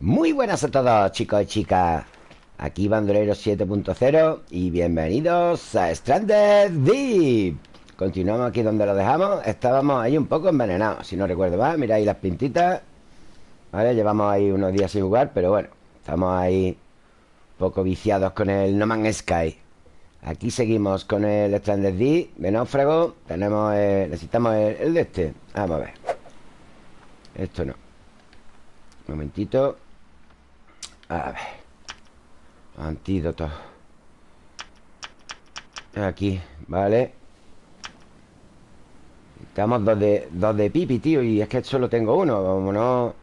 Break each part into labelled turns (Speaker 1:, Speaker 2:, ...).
Speaker 1: Muy buenas a todos chicos y chicas. Aquí Bandolero 7.0 Y bienvenidos a Stranded Deep. Continuamos aquí donde lo dejamos. Estábamos ahí un poco envenenados Si no recuerdo más, mira ahí las pintitas. Vale, llevamos ahí unos días sin jugar Pero bueno, estamos ahí Un poco viciados con el No Man's Sky. Aquí seguimos con el Stranded Deep De náufrago. Tenemos, necesitamos el, el de este. Vamos a ver. Esto no. Un momentito A ver. Antídoto. Aquí, vale Estamos dos de, dos de pipi, tío Y es que solo tengo uno Como no...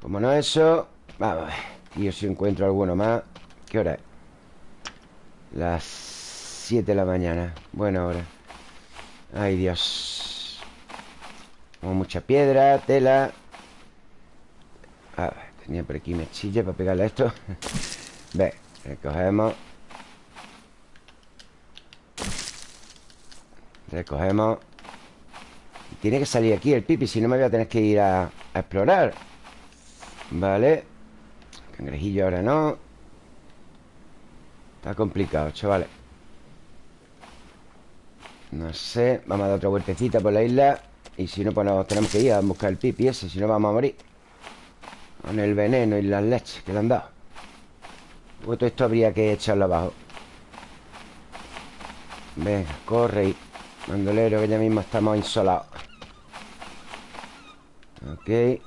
Speaker 1: Como no eso Vamos a ver Tío, si encuentro alguno más ¿Qué hora es? Las 7 de la mañana Buena hora. Ay, Dios. Como mucha piedra, tela. A ver, tenía por aquí mechilla para pegarle esto. Ve, recogemos Recogemos Tiene que salir aquí el pipi Si no me voy a tener que ir a, a explorar. Vale. Cangrejillo ahora no. Está complicado, chavales. No sé Vamos a dar otra vueltecita por la isla. Y si no, pues nos tenemos que ir a buscar el pipi ese Si no, vamos a morir con el veneno y las leches que le han dado. Todo esto habría que echarlo abajo. Venga, corre y Mandolero que ya mismo estamos insolados. Ok.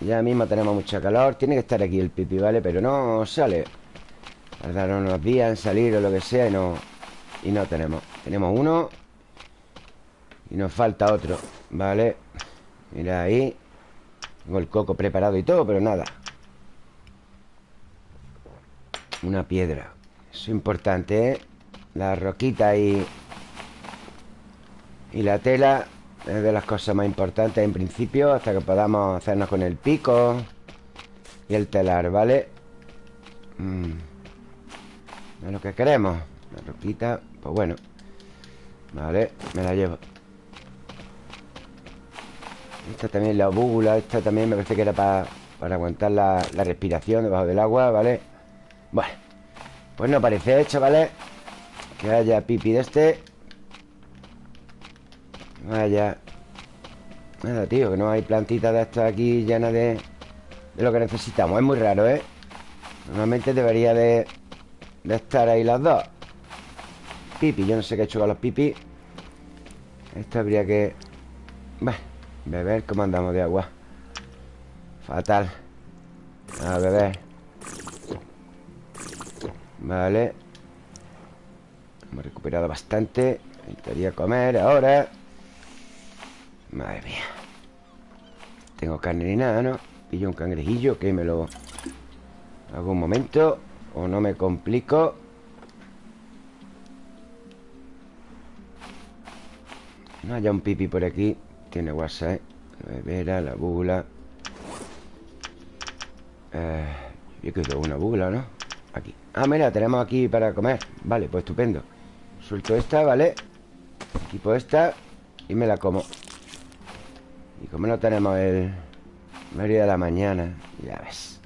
Speaker 1: Ya mismo tenemos mucha calor. Tiene que estar aquí el pipi, ¿vale? Pero no sale. Tardaron unos días en salir o lo que sea Y no, y no tenemos. Tenemos uno Y nos falta otro ¿Vale? Mira ahí tengo el coco preparado y todo, pero nada Una piedra Eso es importante, ¿eh? La roquita y... Y la tela Es de las cosas más importantes en principio Hasta que podamos hacernos con el pico Y el telar, ¿vale? Mm. Es lo que queremos La roquita, pues bueno Vale, me la llevo esta también la búbula Esta también me parece que era para, para aguantar la, respiración debajo del agua, ¿vale? Bueno Pues no parece, chavales Que haya pipi de este. Vaya Nada, tío, que no hay plantitas de estas aquí llenas de, de lo que necesitamos. Es muy raro, ¿eh? Normalmente debería de, de estar ahí las dos. Pipi, yo no sé qué he hecho con los pipi. Esto habría que... Bueno Beber, ¿cómo andamos de agua? Fatal. A beber Vale. Hemos recuperado bastante. Necesitaría comer ahora. Madre mía. Tengo carne ni nada, ¿no? Pillo un cangrejillo que me lo hago un momento O no me complico. No haya un pipi por aquí tiene WhatsApp La bebera, la búbula eh, Yo quiero una búbula, ¿no? Aquí. Ah, mira, tenemos aquí para comer. Vale, pues estupendo. Suelto esta, ¿vale? Equipo esta Y me la como. Y como no tenemos el Medio de la mañana Ya ves.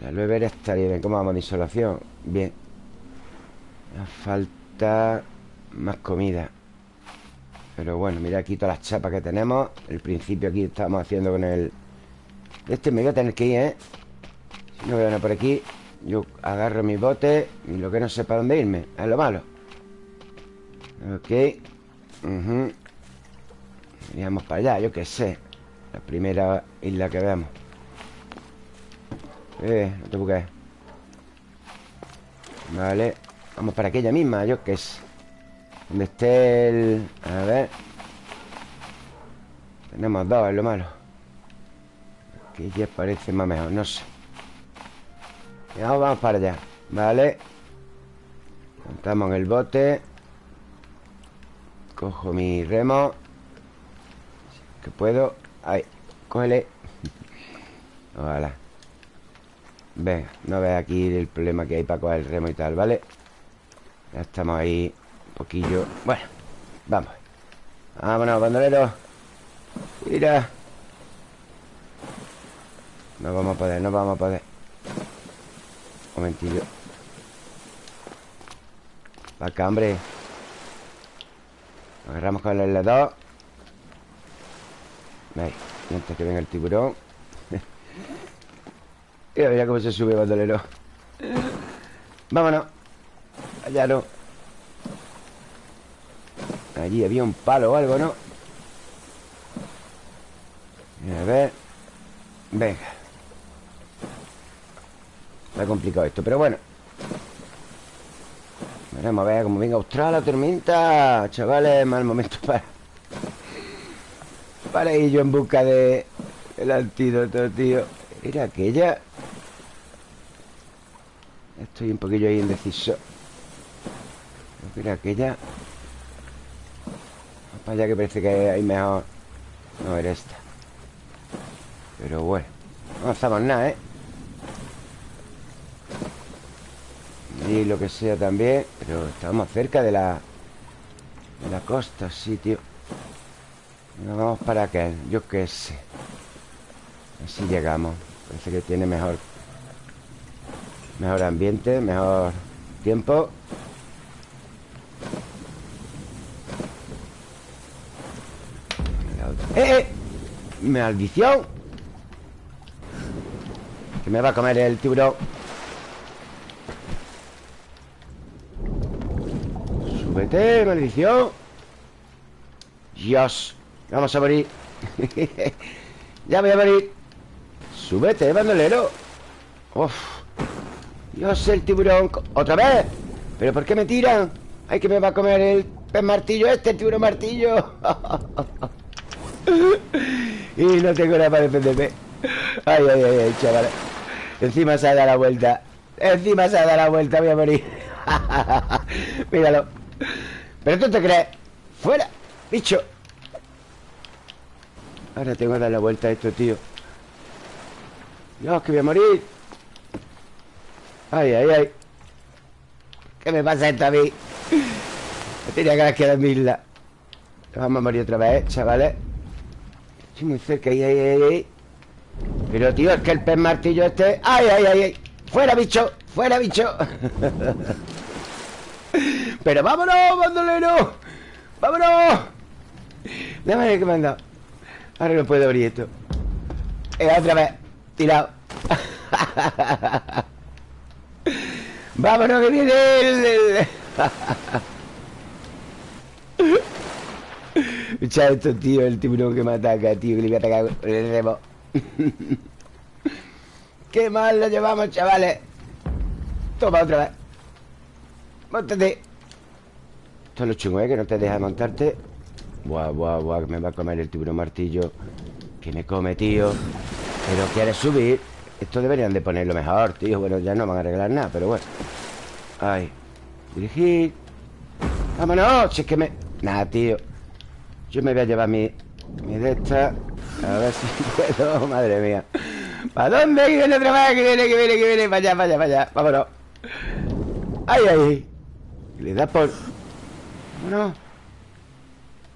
Speaker 1: La bebera estaría bien. ¿Cómo vamos de insolación? Bien. Me falta Más comida pero bueno, mira aquí todas las chapas que tenemos. El principio aquí estamos haciendo con el... Este me voy a tener que ir, ¿eh? Si no veo nada por aquí Yo agarro mi bote Y lo que no sé para dónde irme. Es lo malo. Ok. Uh para allá, yo qué sé. La primera isla que veamos. Eh, no te busques Vale. Vamos para aquella misma, yo qué sé donde esté el... A ver. Tenemos dos, es lo malo. Aquí ya parece más mejor, no sé. Ya vamos para allá Vale Montamos en el bote. Cojo mi remo. Que puedo. Ahí, cógele. Ojalá. Venga, no veas aquí el problema que hay para coger el remo y tal, ¿vale? Ya estamos ahí poquillo. Bueno, vamos. Vámonos, bandolero. Mira. No vamos a poder, no vamos a poder. Un momentillo. Acá, hombre. Agarramos con el L2 Ahí, antes que venga el tiburón. Mira, mira cómo se sube bandolero. Vámonos. Allá no Allí había un palo o algo, ¿no? A ver. Venga. Está complicado esto, pero bueno. Veremos a ver cómo venga Austral la tormenta. Chavales, mal momento para Para ir yo en busca de El antídoto, tío. Era aquella. Estoy un poquillo ahí indeciso. Era aquella para allá que parece que hay mejor No era esta. Pero bueno No avanzamos nada, ¿eh? Y lo que sea también Pero estamos cerca de la De la costa, sí, tío. Nos vamos para acá Yo qué sé. Así llegamos. Parece que tiene mejor Mejor ambiente, mejor tiempo ¡Eh, eh! ¡Maldición! Que me va a comer el tiburón Súbete, maldición Dios Vamos a morir Ya voy a morir Súbete, bandolero Uf Dios, el tiburón ¡Otra vez! ¿Pero por qué me tiran? ¡Ay, que me va a comer el pez martillo este, el tiburón martillo! y no tengo nada para defenderme. Ay, ay, ay, ay, chavales Encima se ha dado la vuelta. Encima se ha dado la vuelta, voy a morir. Míralo. ¿Pero tú te crees? ¡Fuera! ¡Bicho! Ahora tengo que dar la vuelta a esto, tío. Dios, que voy a morir. Ay, ay, ay. ¿Qué me pasa esto a mí? Me tenía que quedar en mi isla. Vamos a morir otra vez, chavales muy cerca, ahí, ahí, ahí, Pero, tío, es que el pez martillo este... ¡Ay, ay, ay, ay! ¡Fuera, bicho! ¡Fuera, bicho! Pero vámonos, bandolero ¡Vámonos! Déjame que me han dado Ahora no puedo abrir esto eh, Otra vez Tirado Vámonos que viene el... Echa esto, tío, el tiburón que me ataca, tío, que le voy a atacar con el remo. Qué mal lo llevamos, chavales. Toma otra vez. Móntate. Esto es lo chungo, ¿eh? Que no te deja montarte. Buah, buah, buah, que me va a comer el tiburón martillo. Que me come, tío. Pero quieres subir. Esto deberían de ponerlo mejor, tío. Bueno, ya no van a arreglar nada, pero bueno. Ay. Dirigir. Vámonos. Si es que me... Nada, tío. Yo me voy a llevar mi, mi de esta A ver si puedo Madre mía. ¿Para dónde? Que viene otra vez Que viene, que viene, que viene. Para allá, para allá, para Vámonos. ¡Ay, ay! Le da por... Vámonos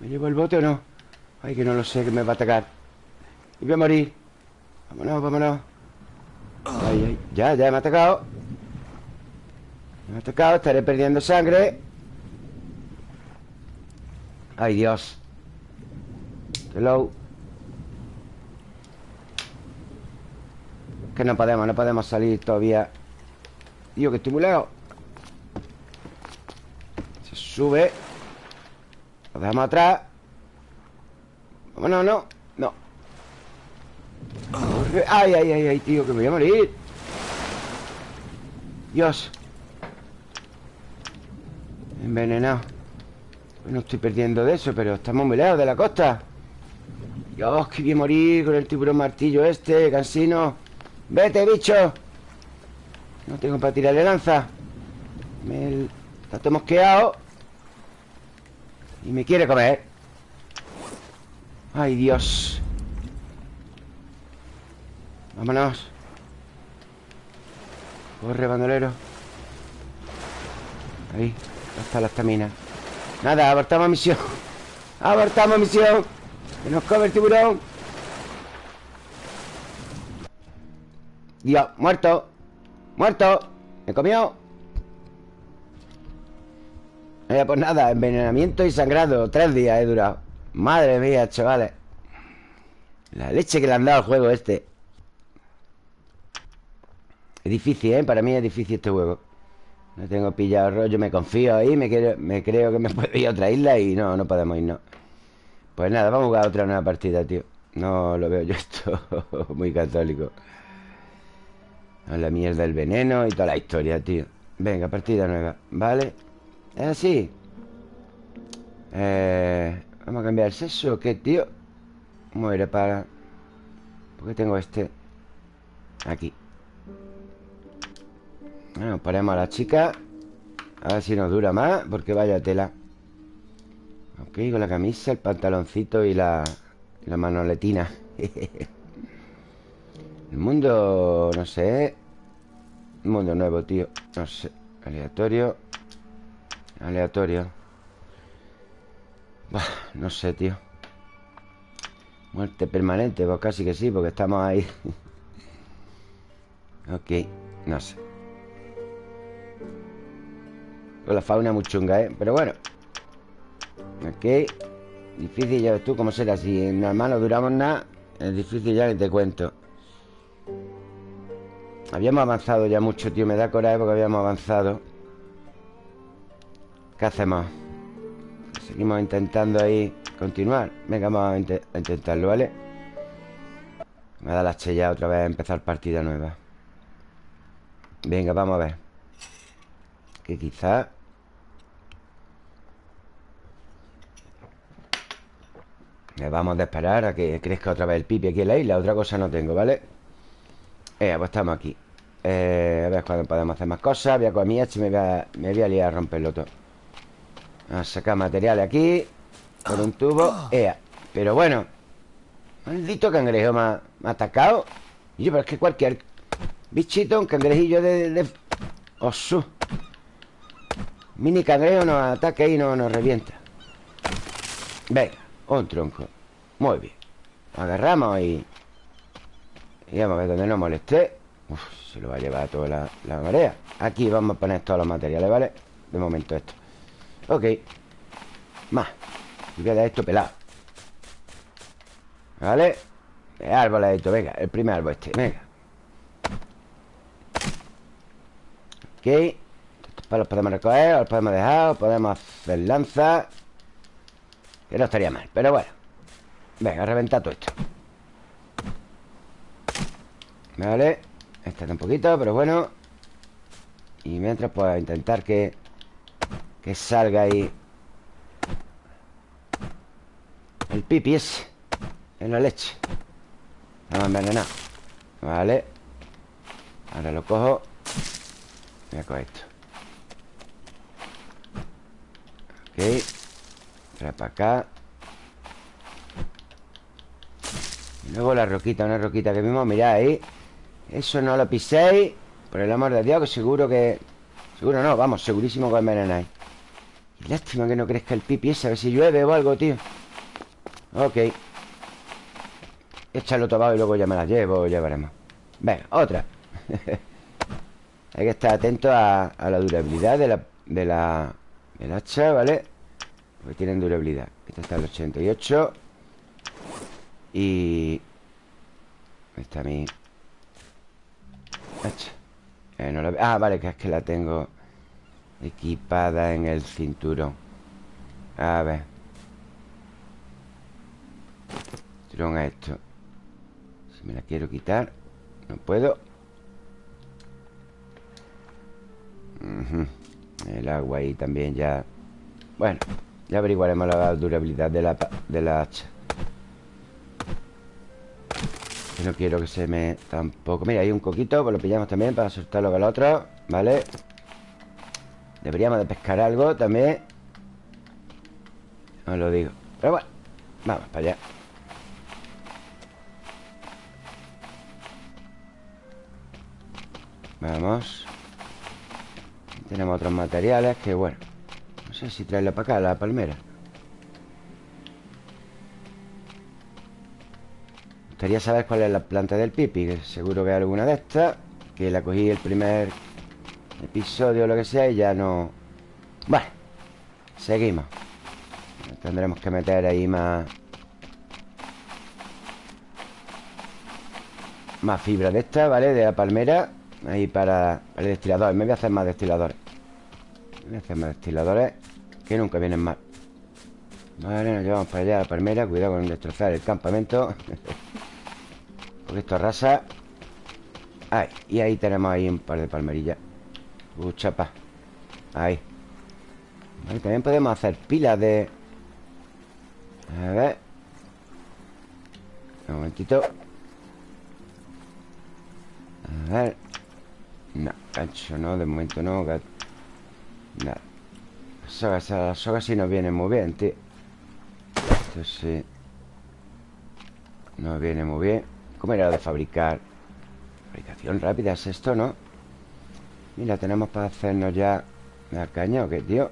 Speaker 1: ¿Me llevo el bote o no? Ay, que no lo sé Que me va a atacar. Y voy a morir. Vámonos, vámonos. Ay, ay Ya, ya me ha atacado. Me ha atacado Estaré perdiendo sangre. Ay, Dios Hello. Que no podemos, no podemos salir todavía. Tío, que estoy muy lejos. Se sube. Lo dejamos atrás. Vámonos, no No Ay, ay, ay, ay, tío, que me voy a morir. Dios. Envenenado. No estoy perdiendo de eso, pero estamos muy lejos de la costa Dios, que voy a morir con el tiburón martillo este, cansino. Vete, bicho. No tengo para tirarle lanza. Me... Está todo mosqueado Y me quiere comer. Ay, Dios. Vámonos. Corre, bandolero. Ahí, está la estamina. Nada, abortamos misión. Abortamos misión que nos come el tiburón. Dios, muerto. Muerto. Me comió. Eh, pues nada, envenenamiento y sangrado. Tres días he durado. Madre mía, chavales. La leche que le han dado al juego este. Es difícil, ¿eh? Para mí es difícil este juego. No tengo pillado rollo Me confío ahí Me, me creo que me puedo ir a otra isla Y no, no podemos irnos Pues nada, vamos a jugar otra nueva partida, tío No lo veo yo esto Muy católico La mierda del veneno Y toda la historia, tío Venga, partida nueva, ¿vale? ¿Es así? Eh, ¿Vamos a cambiar el sexo qué, tío? Muere para... ¿Por qué tengo este? Aquí Bueno, ponemos a la chica A ver si nos dura más Porque vaya tela Ok, con la camisa, el pantaloncito y la, la manoletina. El mundo, no sé. Un mundo nuevo, tío. No sé, aleatorio. Aleatorio. No sé, tío. Muerte permanente, pues casi que sí Porque estamos ahí. Ok, no sé. Con la fauna muy chunga, ¿eh? Pero bueno Ok. Difícil, ya ves tú cómo será. Si en normal no duramos nada Es difícil ya que te cuento. Habíamos avanzado ya mucho, tío. Me da coraje porque habíamos avanzado. ¿Qué hacemos? Seguimos intentando ahí continuar. Venga, vamos a, intentarlo, ¿vale? Me da la ya otra vez a empezar partida nueva. Venga, vamos a ver. Que quizás vamos a esperar a que crezca otra vez el pipi aquí en la isla. Otra cosa no tengo, ¿vale? Eh, pues estamos aquí. Eh, A ver cuándo podemos hacer más cosas. Voy a comer mi y me voy a, me voy a liar a romperlo todo a sacar materiales aquí Con un tubo. Ea. Pero bueno. Maldito cangrejo me ha, atacado. Y yo, pero es que cualquier bichito, un cangrejillo de... de... Osu. Mini cangrejo nos ataca y no, nos revienta. Venga, un tronco. Muy bien. Agarramos y... Y vamos a ver dónde nos moleste Uf, se lo va a llevar toda la, la marea. Aquí vamos a poner todos los materiales, ¿vale? De momento esto. Ok. Más. Voy a dar esto pelado. ¿Vale? El árbol esto, venga El primer árbol este, venga. Ok. Estos palos podemos recoger Los podemos dejar Podemos hacer lanza No estaría mal Pero bueno. Venga, reventar todo esto. Vale Este un poquito, pero bueno. Y mientras pues intentar que que salga ahí El pipi ese En la leche. Estamos envenenado. Vale. Ahora lo cojo. Voy a coger esto. Ok Trae para acá. Y luego la roquita, una roquita que vimos Mirad ahí. Eso no lo piséis Por el amor de Dios, que seguro que Seguro no, vamos, segurísimo que envenenáis. Lástima que no crezca el pipi ese A ver si llueve o algo, tío. Ok. Échalo todo y luego ya me la llevo Ya veremos. Venga, otra. Hay que estar atento a, la durabilidad de la, de la Del hacha, ¿vale? Porque tienen durabilidad. Esta está el 88 Y... Mi... Hacha. Eh, no la... Ah, vale, que es que la tengo Equipada en el cinturón. A ver. Cinturón a esto. Si me la quiero quitar No puedo. El agua ahí también ya. Bueno Ya averiguaremos la durabilidad de la, de la hacha. No quiero que se me tampoco. Mira, hay un coquito, pues lo pillamos también Para soltarlo con el otro, ¿vale? Deberíamos de pescar algo también. Os lo digo. Pero bueno, vamos para allá. Vamos. Tenemos otros materiales que bueno No sé si traerlo para acá, la palmera. Gustaría saber cuál es la planta del pipi que Seguro que hay alguna de estas Que la cogí el primer episodio o lo que sea Y ya no... Bueno Seguimos. Tendremos que meter ahí más... Más fibra de esta, ¿vale? De la palmera Ahí para el destilador. Me voy a hacer más destiladores. Me voy a hacer más destiladores Que nunca vienen mal. Vale, nos llevamos para allá la palmera Cuidado con destrozar el campamento. Porque esto arrasa. Ahí, y ahí tenemos ahí un par de palmerillas. Uh, chapa. Ahí. También podemos hacer pilas de... A ver. Un momentito. A ver. No, gancho no, de momento no Nada sogas, las sogas sí nos vienen muy bien, tío. Esto sí. No viene muy bien. ¿Cómo era de fabricar? Fabricación rápida es esto, ¿no? Mira, tenemos para hacernos ya La caña o qué, tío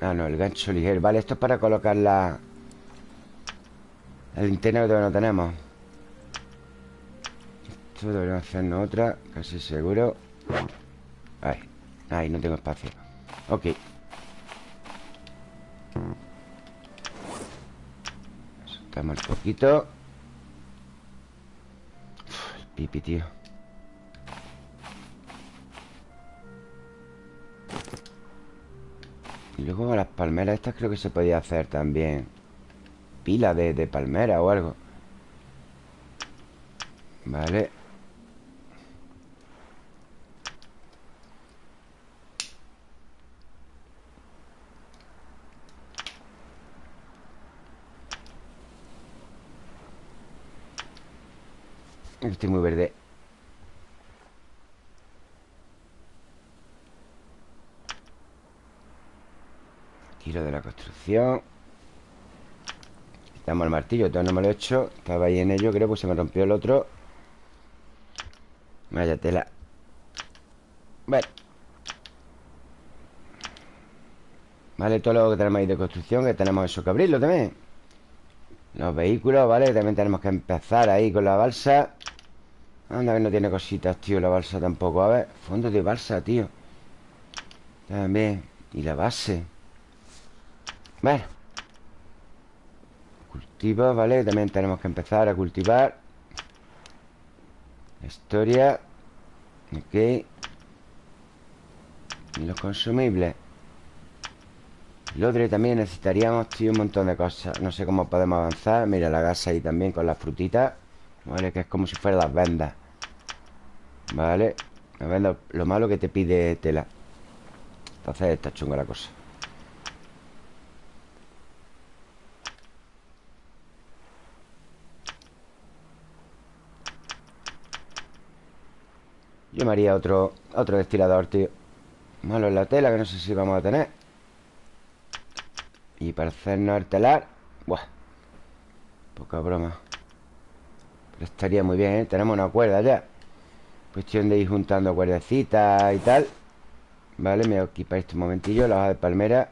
Speaker 1: Ah, no, el gancho ligero. Vale, esto es para colocar la El linterna que todavía no tenemos. Esto deberíamos hacernos otra Casi seguro. Ahí, ahí, no tengo espacio. Ok Soltamos el poquito. Uf, El pipi, tío. Y luego las palmeras estas creo que se podía hacer también Pila de, de palmera o algo. Vale Estoy muy verde. Tiro de la construcción. Quitamos el martillo Todavía no me lo he hecho. Estaba ahí en ello, creo, pues se me rompió el otro. Vaya tela. Bueno. Vale, todo lo que tenemos ahí de construcción Que tenemos eso que abrirlo también. Los vehículos, ¿vale? También tenemos que empezar ahí con la balsa Anda que no tiene cositas, tío La balsa tampoco. A ver, fondo de balsa, tío. También Y la base. Bueno Cultiva, ¿vale? También tenemos que empezar a cultivar. Historia. Ok. Y los consumibles. Lodre también necesitaríamos, tío, un montón de cosas. No sé cómo podemos avanzar. Mira la gasa ahí también con las frutitas Vale, que es como si fueran las vendas Vale Las vendas, lo malo que te pide tela. Entonces está chunga la cosa. Yo me haría otro, otro destilador, tío. Malo en la tela, que no sé si vamos a tener. Y para hacernos el telar Buah Poca broma estaría muy bien, ¿eh? Tenemos una cuerda ya Cuestión de ir juntando cuerdecitas y tal. Vale, me voy a equipar este momentillo La hoja de palmera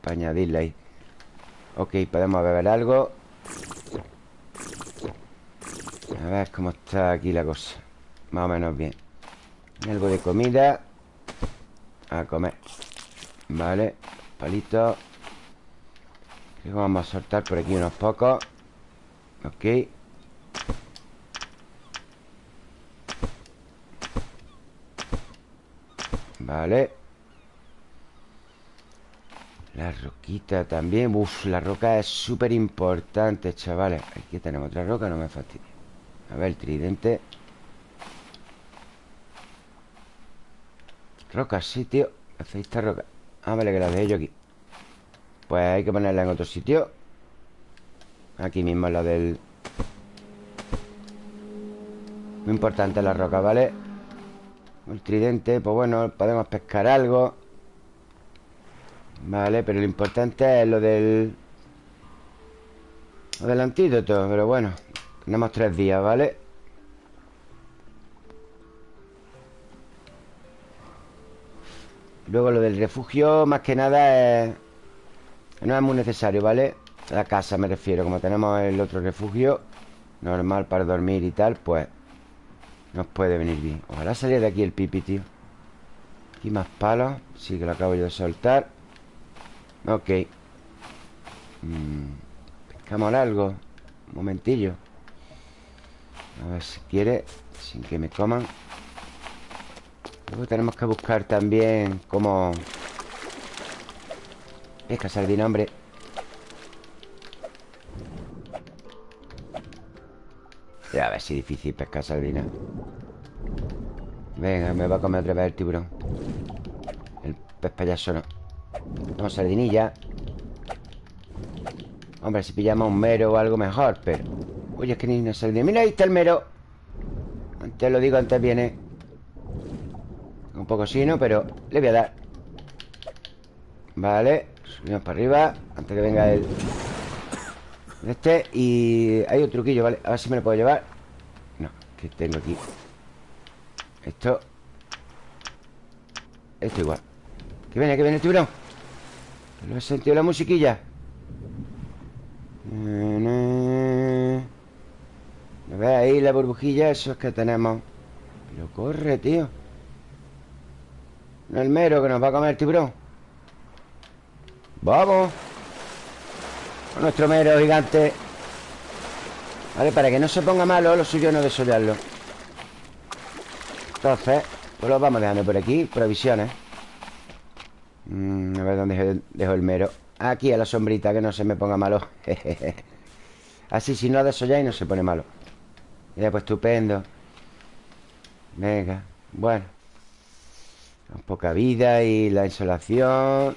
Speaker 1: Para añadirle ahí. Ok, podemos beber algo. A ver cómo está aquí la cosa. Más o menos bien. Algo de comida. A comer. Vale, palitos Creo que vamos a soltar por aquí unos pocos. Ok Vale La roquita también. Uf, la roca es súper importante, chavales. Aquí tenemos otra roca, no me fastidie. A ver, el tridente. Roca, sí, tío. Hace esta roca. Ah, vale, que la dejé yo aquí. Pues hay que ponerla en otro sitio. Aquí mismo la del... Muy importante la roca, ¿vale? El tridente, pues bueno, podemos pescar algo Vale, pero lo importante es lo del... Lo del antídoto, pero bueno Tenemos tres días, ¿vale? Luego lo del refugio, más que nada es... No es muy necesario, ¿vale? La casa me refiero Como tenemos el otro refugio Normal para dormir y tal Pues nos puede venir bien. Ojalá saliera de aquí el pipi, tío. Aquí más palos Sí que lo acabo yo de soltar. Ok. Mm, Pescamos algo. Un momentillo. A ver si quiere Sin que me coman. Luego tenemos que buscar también Cómo Pesca sardina, hombre Ya a ver si difícil pescar sardina. Venga, me va a comer otra vez el tiburón. El pez payaso no. Vamos, sardinilla. Hombre, si pillamos un mero o algo mejor Pero... Oye, es que ni una sardina. Mira, ahí está el mero. Antes lo digo, antes viene. Un poco sino, pero le voy a dar. Vale Subimos para arriba Antes que venga el... Este Y hay un truquillo, ¿vale? A ver si me lo puedo llevar. No, que tengo aquí Esto. Esto igual. Que viene, que viene el tiburón. ¿Lo he sentido la musiquilla? ¿No ves ahí la burbujilla? Eso es que tenemos. Pero corre, tío. No el mero que nos va a comer el tiburón. Vamos nuestro mero gigante. Vale, para que no se ponga malo Lo suyo no desollarlo Entonces, pues lo vamos dejando por aquí Provisiones. Mm, A ver dónde dejo el mero. Aquí a la sombrita, que no se me ponga malo. Así si no desolláis no se pone malo. Mira, pues estupendo. Venga, bueno. Poca vida y la insolación.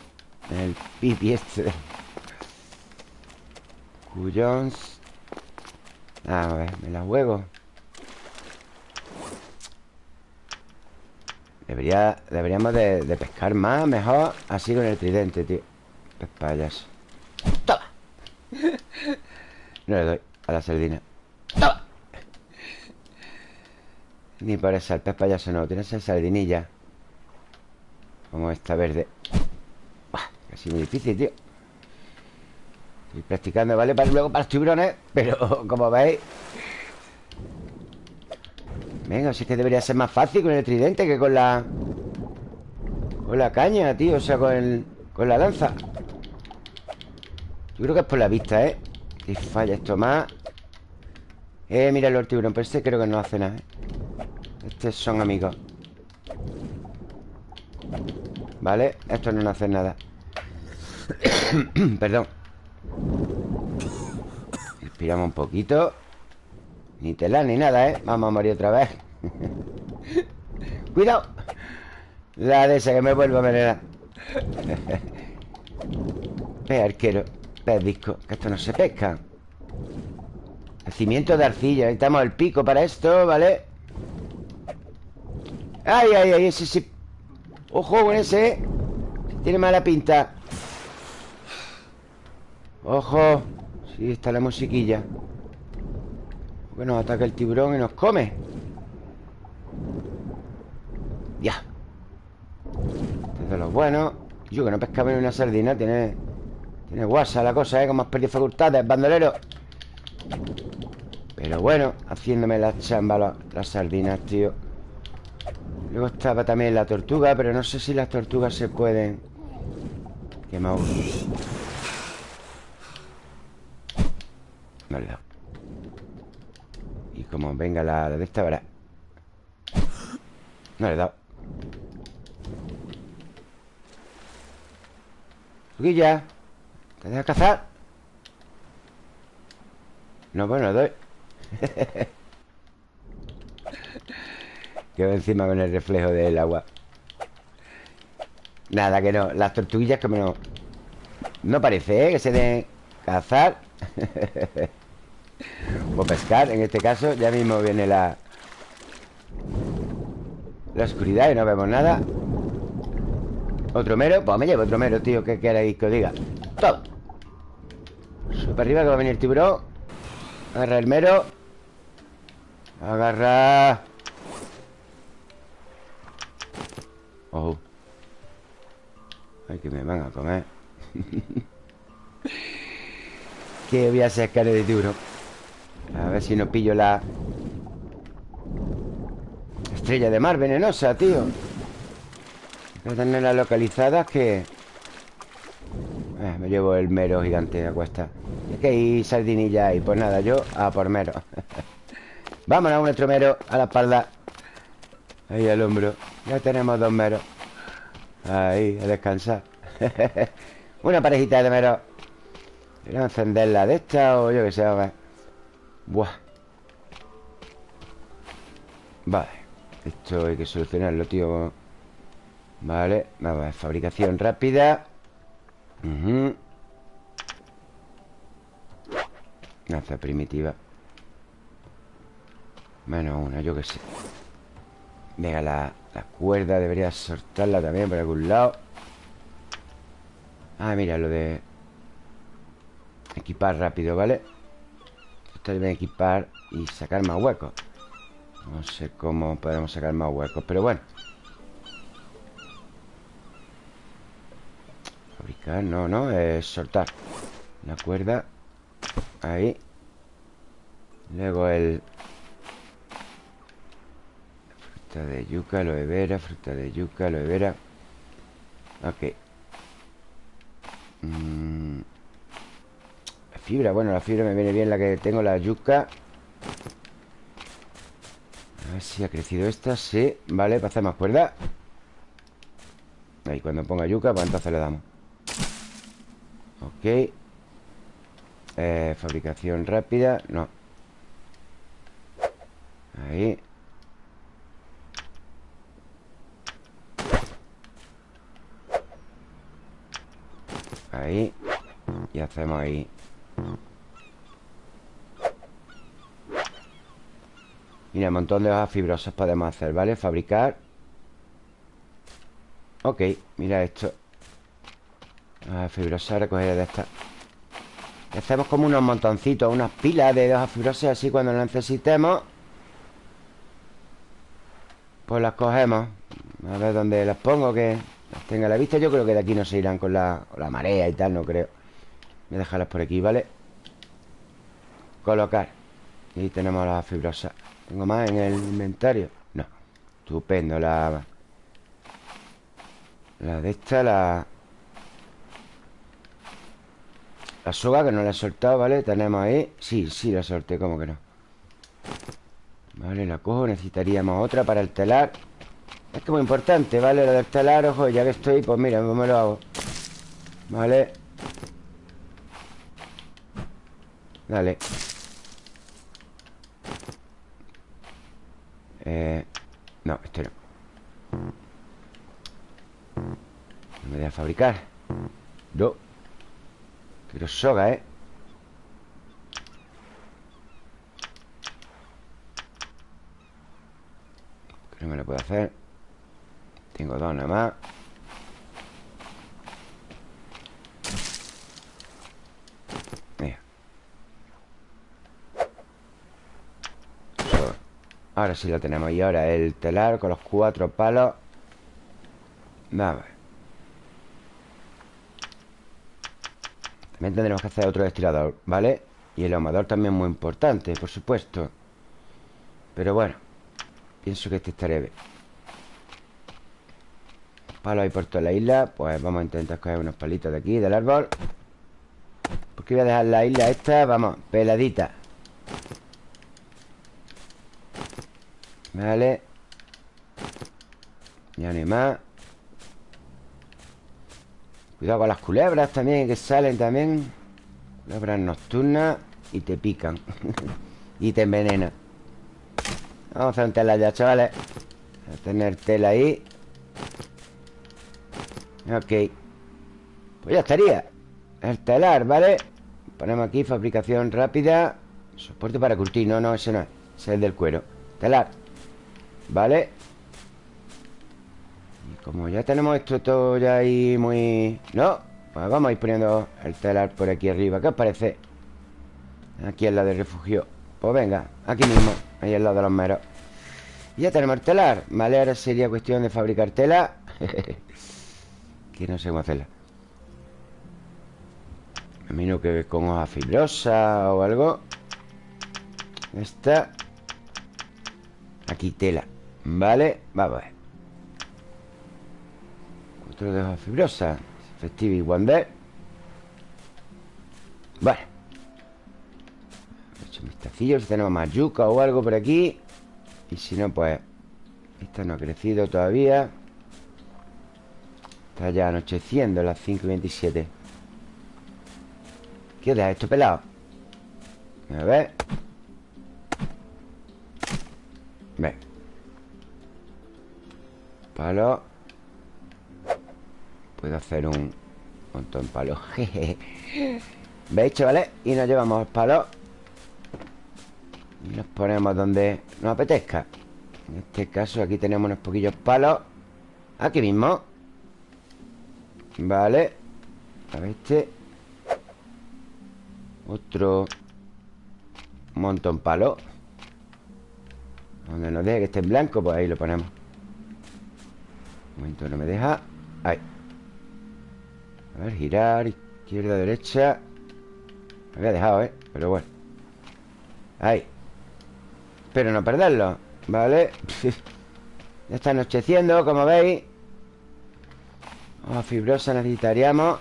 Speaker 1: El pipi este Cuyons A ver, me la juego. Debería, deberíamos de, pescar más, mejor Así con el tridente, tío. Pez payaso. ¡Toma! No le doy a la sardina. ¡Toma! Ni por eso, el pez payaso no Tiene esa sardinilla. Como esta verde. Casi muy difícil, tío Estoy practicando, ¿vale? Para luego para los tiburones Pero como veis Venga, es que debería ser más fácil con el tridente que con la... Con la caña, tío O sea, con, el, con la lanza Yo creo que es por la vista, ¿eh? Que falla esto más Eh, mira el tiburón Pero este creo que no hace nada, ¿eh? Estos son amigos Vale, estos no hacen nada Perdón Respiramos un poquito Ni tela ni nada, ¿eh? Vamos a morir otra vez ¡Cuidado! La de esa que me vuelvo a venerar Pez arquero Pez disco Que esto no se pesca Cimiento de arcilla Necesitamos el pico para esto, ¿vale? ¡Ay, ay, ay! Ese sí ¡Ojo con ese! Tiene mala pinta ¡Ojo! Sí, está la musiquilla. Porque nos ataca el tiburón y nos come. Ya. De los buenos Yo que no pescaba ni una sardina Tiene Tiene guasa la cosa, ¿eh? Como has perdido facultades, bandolero. Pero bueno Haciéndome la chamba las sardinas, tío. Luego estaba también la tortuga Pero no sé si las tortugas se pueden Quemar y como venga la, de esta, hora. No le he dado. Suquilla ¿Te dejas cazar? No, bueno, doy. Quedo encima con el reflejo del agua. Nada, que no. Las tortuguillas como no No parece, ¿eh? Que se den cazar O pescar, en este caso Ya mismo viene la La oscuridad y no vemos nada. Otro mero Pues me llevo otro mero, tío ¿Qué queréis que os diga? Sube para arriba que va a venir el tiburón. Agarra el mero. Agarra. Oh Ay, que me van a comer. Que voy a sacar de tiburón A ver si no pillo la Estrella de mar venenosa, tío. Voy a tenerla localizada que... Eh, me llevo el mero gigante a cuesta. Es que hay sardinilla y pues nada, yo a por mero. Vámonos, nuestro mero a la espalda. Ahí al hombro Ya tenemos dos meros. Ahí, a descansar. Una parejita de meros. A encenderla de esta o yo que sé, a ver Buah. Vale Esto hay que solucionarlo, tío. Vale, vamos a ver, fabricación rápida. Uh primitiva. Menos una, yo que sé. Venga, la, la cuerda debería soltarla también por algún lado. Ah, mira, lo de Equipar rápido, ¿vale? Esto debe equipar y sacar más huecos. No sé cómo podemos sacar más huecos Pero bueno. Fabricar, no, no, es soltar. La cuerda Ahí. Luego el Fruta de yuca, lo de vera Fruta de yuca, lo de vera Ok. Mm. Fibra, bueno, la fibra me viene bien La que tengo, la yuca. A ver si ha crecido esta Sí, vale, para hacer más cuerda. Ahí, cuando ponga yuca, pues entonces le damos. Ok. Eh, Fabricación rápida No. Ahí. Ahí. Y hacemos ahí Mira, un montón de hojas fibrosas podemos hacer, ¿vale? Fabricar. Ok, mira esto. Ah, fibrosa, recoger de esta. Hacemos como unos montoncitos Unas pilas de hojas fibrosas Así cuando las necesitemos Pues las cogemos. A ver dónde las pongo Que las tenga a la vista. Yo creo que de aquí no se irán con la, marea y tal No creo Voy a dejarlas por aquí, ¿vale? Colocar Y tenemos las fibrosas ¿Tengo más en el inventario? No Estupendo La... La de esta, la... La soga que no la he soltado, ¿vale? Tenemos ahí Sí, sí la solté, ¿cómo que no? Vale, la cojo Necesitaríamos otra para el telar Es que muy importante, ¿vale? Lo del telar, ojo, ya que estoy Pues mira, pues me lo hago Vale Dale. Eh... No, este no. No me deja fabricar. No. Pero soga, ¿eh? Que me lo puedo hacer. Tengo dos nada más Mira. Ahora sí lo tenemos. Y ahora el telar con los cuatro palos. Vamos También tendremos que hacer otro destilador, ¿vale? Y el ahumador también muy importante, por supuesto. Pero bueno Pienso que este estaría bien. Palos hay por toda la isla. Pues vamos a intentar coger unos palitos de aquí, del árbol. Porque voy a dejar la isla esta, vamos, peladita Vale Ya no más Cuidado con las culebras también Que salen también. Culebras nocturnas Y te pican. Y te envenenan. Vamos a hacer un tela ya, chavales. A tener tela ahí. Ok. Pues ya estaría. El telar, ¿vale? Ponemos aquí fabricación rápida. Soporte para curtir. No, no, ese no es. Ese es el del cuero. Telar ¿Vale? Como ya tenemos esto todo ya ahí muy... ¿No? Pues vamos a ir poniendo el telar por aquí arriba. ¿Qué os parece? Aquí es la de refugio. Pues venga, aquí mismo Ahí al lado de los meros. Y ya tenemos el telar Vale, ahora sería cuestión de fabricar tela. Que no sé cómo hacerla. A mí no que con hoja fibrosa o algo. Esta. Aquí tela Vale, vamos a ver. Otro de hoja fibrosa Festive y Wander Vale. He hecho un vistacillo Si tenemos más yuca o algo por aquí. Y si no, pues Esta no ha crecido todavía. Está ya anocheciendo las 5 y 27 ¿Qué os esto pelado? A ver Palo. Puedo hacer un montón de palos. ¿Veis, chavales? Y nos llevamos palos Y nos ponemos donde nos apetezca. En este caso aquí tenemos unos poquillos palos. Aquí mismo. Vale. A ver este. Otro Montón palo Donde nos deje que esté en blanco Pues ahí lo ponemos Un momento, no me deja. Ahí. A ver, girar Izquierda, derecha. Me había dejado, ¿eh? Pero bueno. Ahí. Espero no perderlo Vale Ya está anocheciendo, como veis. Hoja fibrosa necesitaríamos.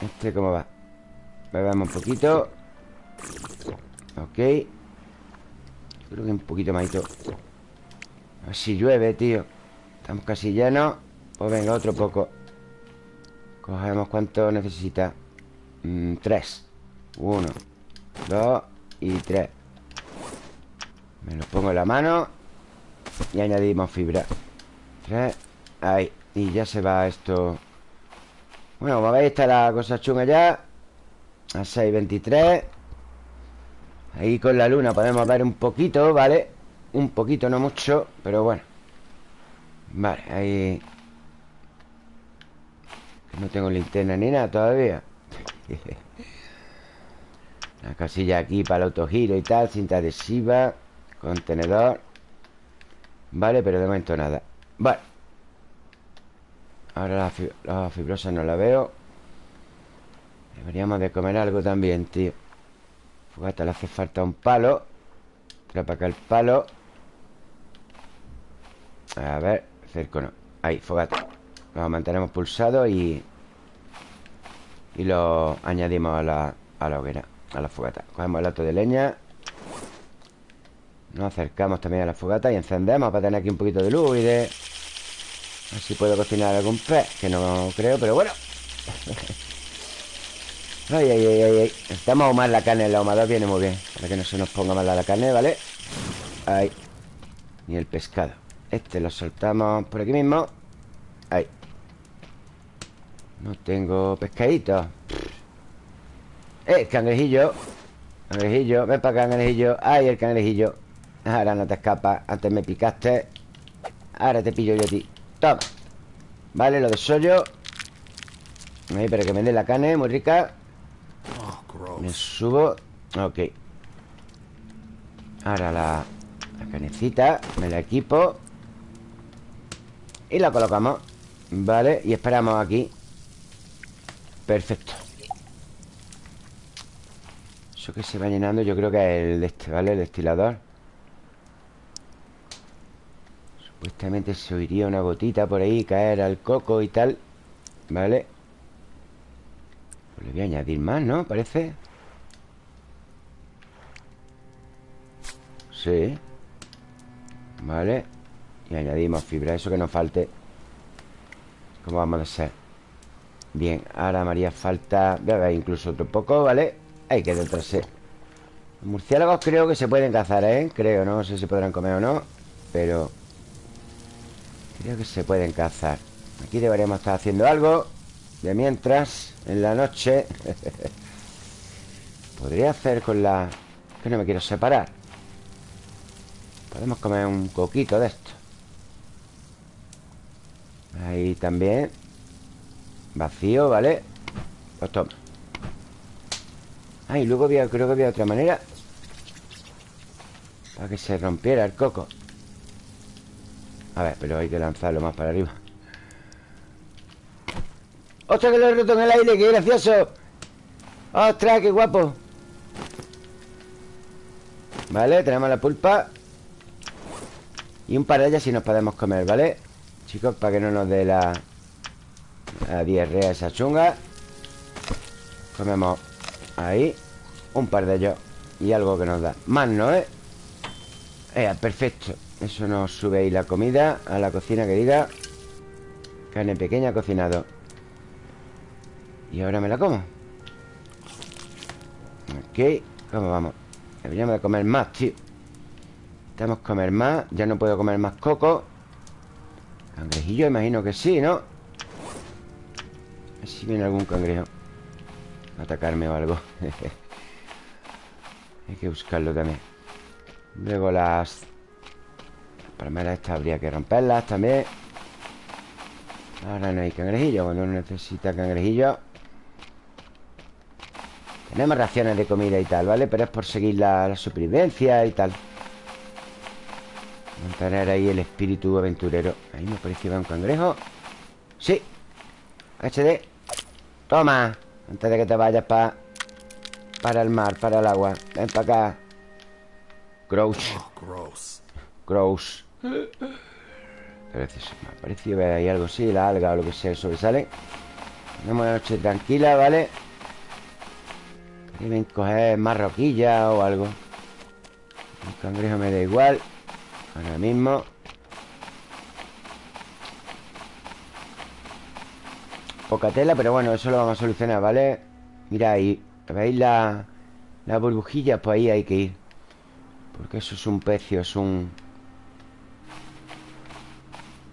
Speaker 1: Este cómo va Bebemos un poquito. Ok. Creo que un poquito más A ver si llueve, tío Estamos casi llenos Pues venga, otro poco. Cogemos cuánto necesita. Mm, Tres. Uno Dos Y tres. Me lo pongo en la mano Y añadimos fibra. Tres Ahí y ya se va esto. Bueno, como veis está la cosa chunga ya. A 6.23 Ahí con la luna podemos ver un poquito, ¿vale? Un poquito, no mucho, pero bueno Vale, ahí. No tengo linterna ni nada todavía. La casilla aquí para el autogiro y tal Cinta adhesiva Contenedor. Vale, pero de momento nada. Vale. Ahora la, fibrosa no la veo. Deberíamos de comer algo también, tío. Fogata le hace falta un palo. Trae para acá el palo. A ver, cerco no Ahí, fogata. Lo mantenemos pulsado y Y lo añadimos a la, a la hoguera A la fogata. Cogemos el lato de leña Nos acercamos también a la fogata Y encendemos para tener aquí un poquito de luz y de a ver si puedo cocinar algún pez Que no creo, pero bueno. Ay, ay, ay, ay Estamos ahumar la carne El ahumador viene muy bien Para que no se nos ponga mal la carne, ¿vale? Ahí. Y el pescado Este lo soltamos por aquí mismo. Ahí. No tengo pescadito. Eh, cangrejillo. Cangrejillo, ven para acá, cangrejillo. Ahí el cangrejillo. Ahora no te escapas. Antes me picaste. Ahora te pillo yo a ti. Toma. Vale, lo de sollo. Ahí, pero que me dé la carne, muy rica. Me subo. Ok. Ahora la, la canecita. Me la equipo Y la colocamos Vale, y esperamos aquí. Perfecto. Eso que se va llenando Yo creo que es el de este, ¿vale? El destilador. Supuestamente se oiría una gotita por ahí Caer al coco y tal ¿Vale? Pues le voy a añadir más, ¿no? Parece Sí. Vale Y añadimos fibra Eso que nos falte ¿Cómo vamos a hacer? Bien, ahora me haría falta Voy a ver incluso otro poco, ¿vale? El trasero Los murciélagos creo que se pueden cazar, ¿eh? Creo, no sé si podrán comer o no Pero Creo que se pueden cazar Aquí deberíamos estar haciendo algo De mientras, en la noche Podría hacer con la... Que no me quiero separar Podemos comer un coquito de esto Ahí también Vacío, ¿vale? Pues toma Ah, y luego creo que había otra manera Para que se rompiera el coco a ver, pero hay que lanzarlo más para arriba ¡Ostras, que lo he roto en el aire! ¡Qué gracioso! ¡Ostras, qué guapo! Vale, tenemos la pulpa Y un par de ellas si nos podemos comer, ¿vale? Chicos, para que no nos dé la, la diarrea esa chunga. Comemos ahí Un par de ellos Y algo que nos da. Más no, ¿eh? Eh, perfecto. Eso nos sube ahí la comida A la cocina que diga. Carne pequeña cocinado. Y ahora me la como. Ok ¿Cómo vamos? Deberíamos de comer más, tío. Necesitamos comer más. Ya no puedo comer más coco Cangrejillo, imagino que sí, ¿no? A ver si viene algún cangrejo a Atacarme o algo. Hay que buscarlo también. Luego las palmeras estas habría que romperlas también. Ahora no hay cangrejillo Cuando uno necesita cangrejillo. Tenemos raciones de comida y tal, ¿vale? Pero es por seguir la, supervivencia y tal Mantener ahí el espíritu aventurero Ahí me parece que va un cangrejo Sí HD Toma Antes de que te vayas para Para el mar, para el agua Ven para acá Gross oh, Gross Precioso. Me ha parecido ver ahí algo así, la alga o lo que sea, sobresale. Tenemos una noche tranquila, ¿vale? Deben coger más roquilla o algo. El cangrejo me da igual. Ahora mismo. Poca tela, pero bueno, eso lo vamos a solucionar, ¿vale? Mira ahí. ¿Veis la, las burbujillas? Pues ahí hay que ir. Porque eso es un pecio, es un...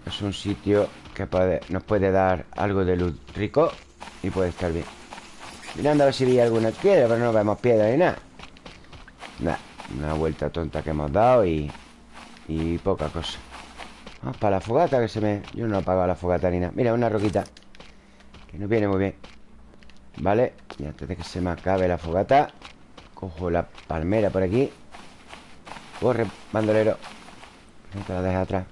Speaker 1: Es un sitio que nos puede dar algo de luz rico Y puede estar bien Mirando a ver si vi alguna piedra Pero no vemos piedra ni nada Nada, una vuelta tonta que hemos dado Y, y poca cosa. Vamos para la fogata que se me... Yo no he apagado la fogata ni nada. Mira, una roquita. Que nos viene muy bien. Vale, y antes de que se me acabe la fogata Cojo la palmera por aquí. Corre, bandolero. No te la dejes atrás.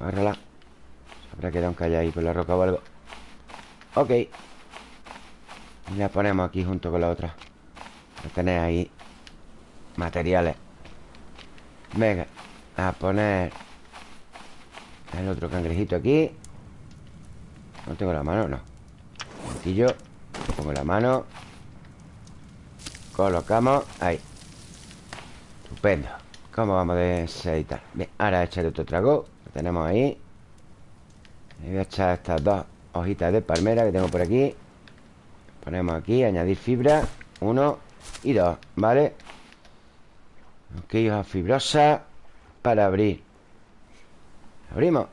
Speaker 1: Agárrala. Se habrá quedado un calle ahí con la roca o algo. Ok. Y la ponemos aquí junto con la otra. Para tener ahí Materiales Venga A poner El otro cangrejito aquí. No tengo la mano, no. Un Pongo la mano. Colocamos Ahí. Estupendo. ¿Cómo vamos de editar? Bien, ahora echaré otro trago tenemos ahí. Y voy a echar estas dos hojitas de palmera que tengo por aquí. Ponemos aquí, añadir fibra Uno y dos, ¿vale? Ok, hoja fibrosa Para abrir. Abrimos.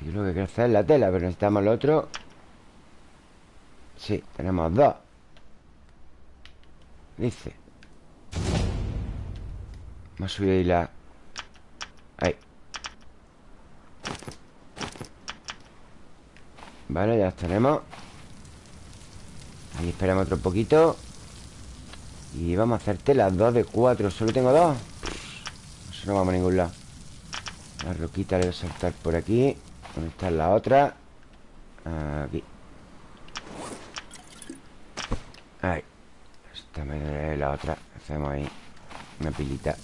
Speaker 1: Yo lo que quiero hacer es la tela Pero necesitamos el otro. Sí, tenemos dos. Dice. Vamos a subir ahí la Ahí. Vale, ya las tenemos. Ahí esperamos otro poquito Y vamos a hacerte las dos de cuatro. Solo tengo dos. Eso no vamos a ningún lado. La roquita le voy a saltar por aquí. ¿Dónde está la otra? Aquí. Ahí. Esta me la otra. Hacemos ahí Una pilita.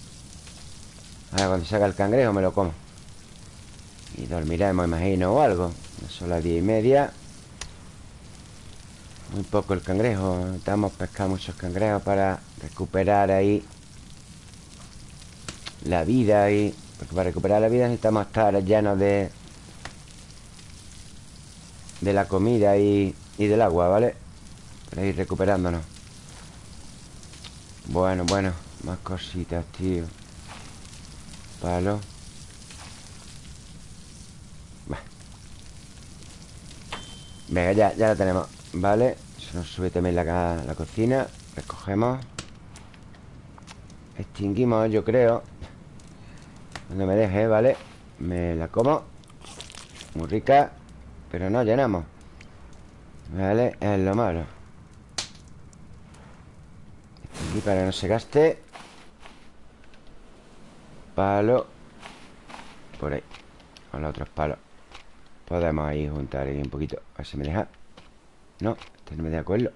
Speaker 1: Ahora cuando salga el cangrejo me lo como. Y dormiremos, imagino, o algo. Son las diez y media Muy poco el cangrejo Necesitamos pescar muchos cangrejos para recuperar ahí La vida y para recuperar la vida necesitamos estar llenos de De la comida y, y del agua, ¿vale? Para ir recuperándonos. Bueno, bueno Más cositas, tío. Palo. Venga, ya, ya la tenemos Vale, nos sube también la, la cocina Recogemos. Extinguimos, yo creo. Cuando me deje, ¿vale? Me la como. Muy rica Pero no llenamos. Vale, es lo malo. Aquí para que no se gaste. Palo. Por ahí. Con los otros palos. Podemos ahí juntar ahí un poquito A ver si me deja. No, este no me de acuerdo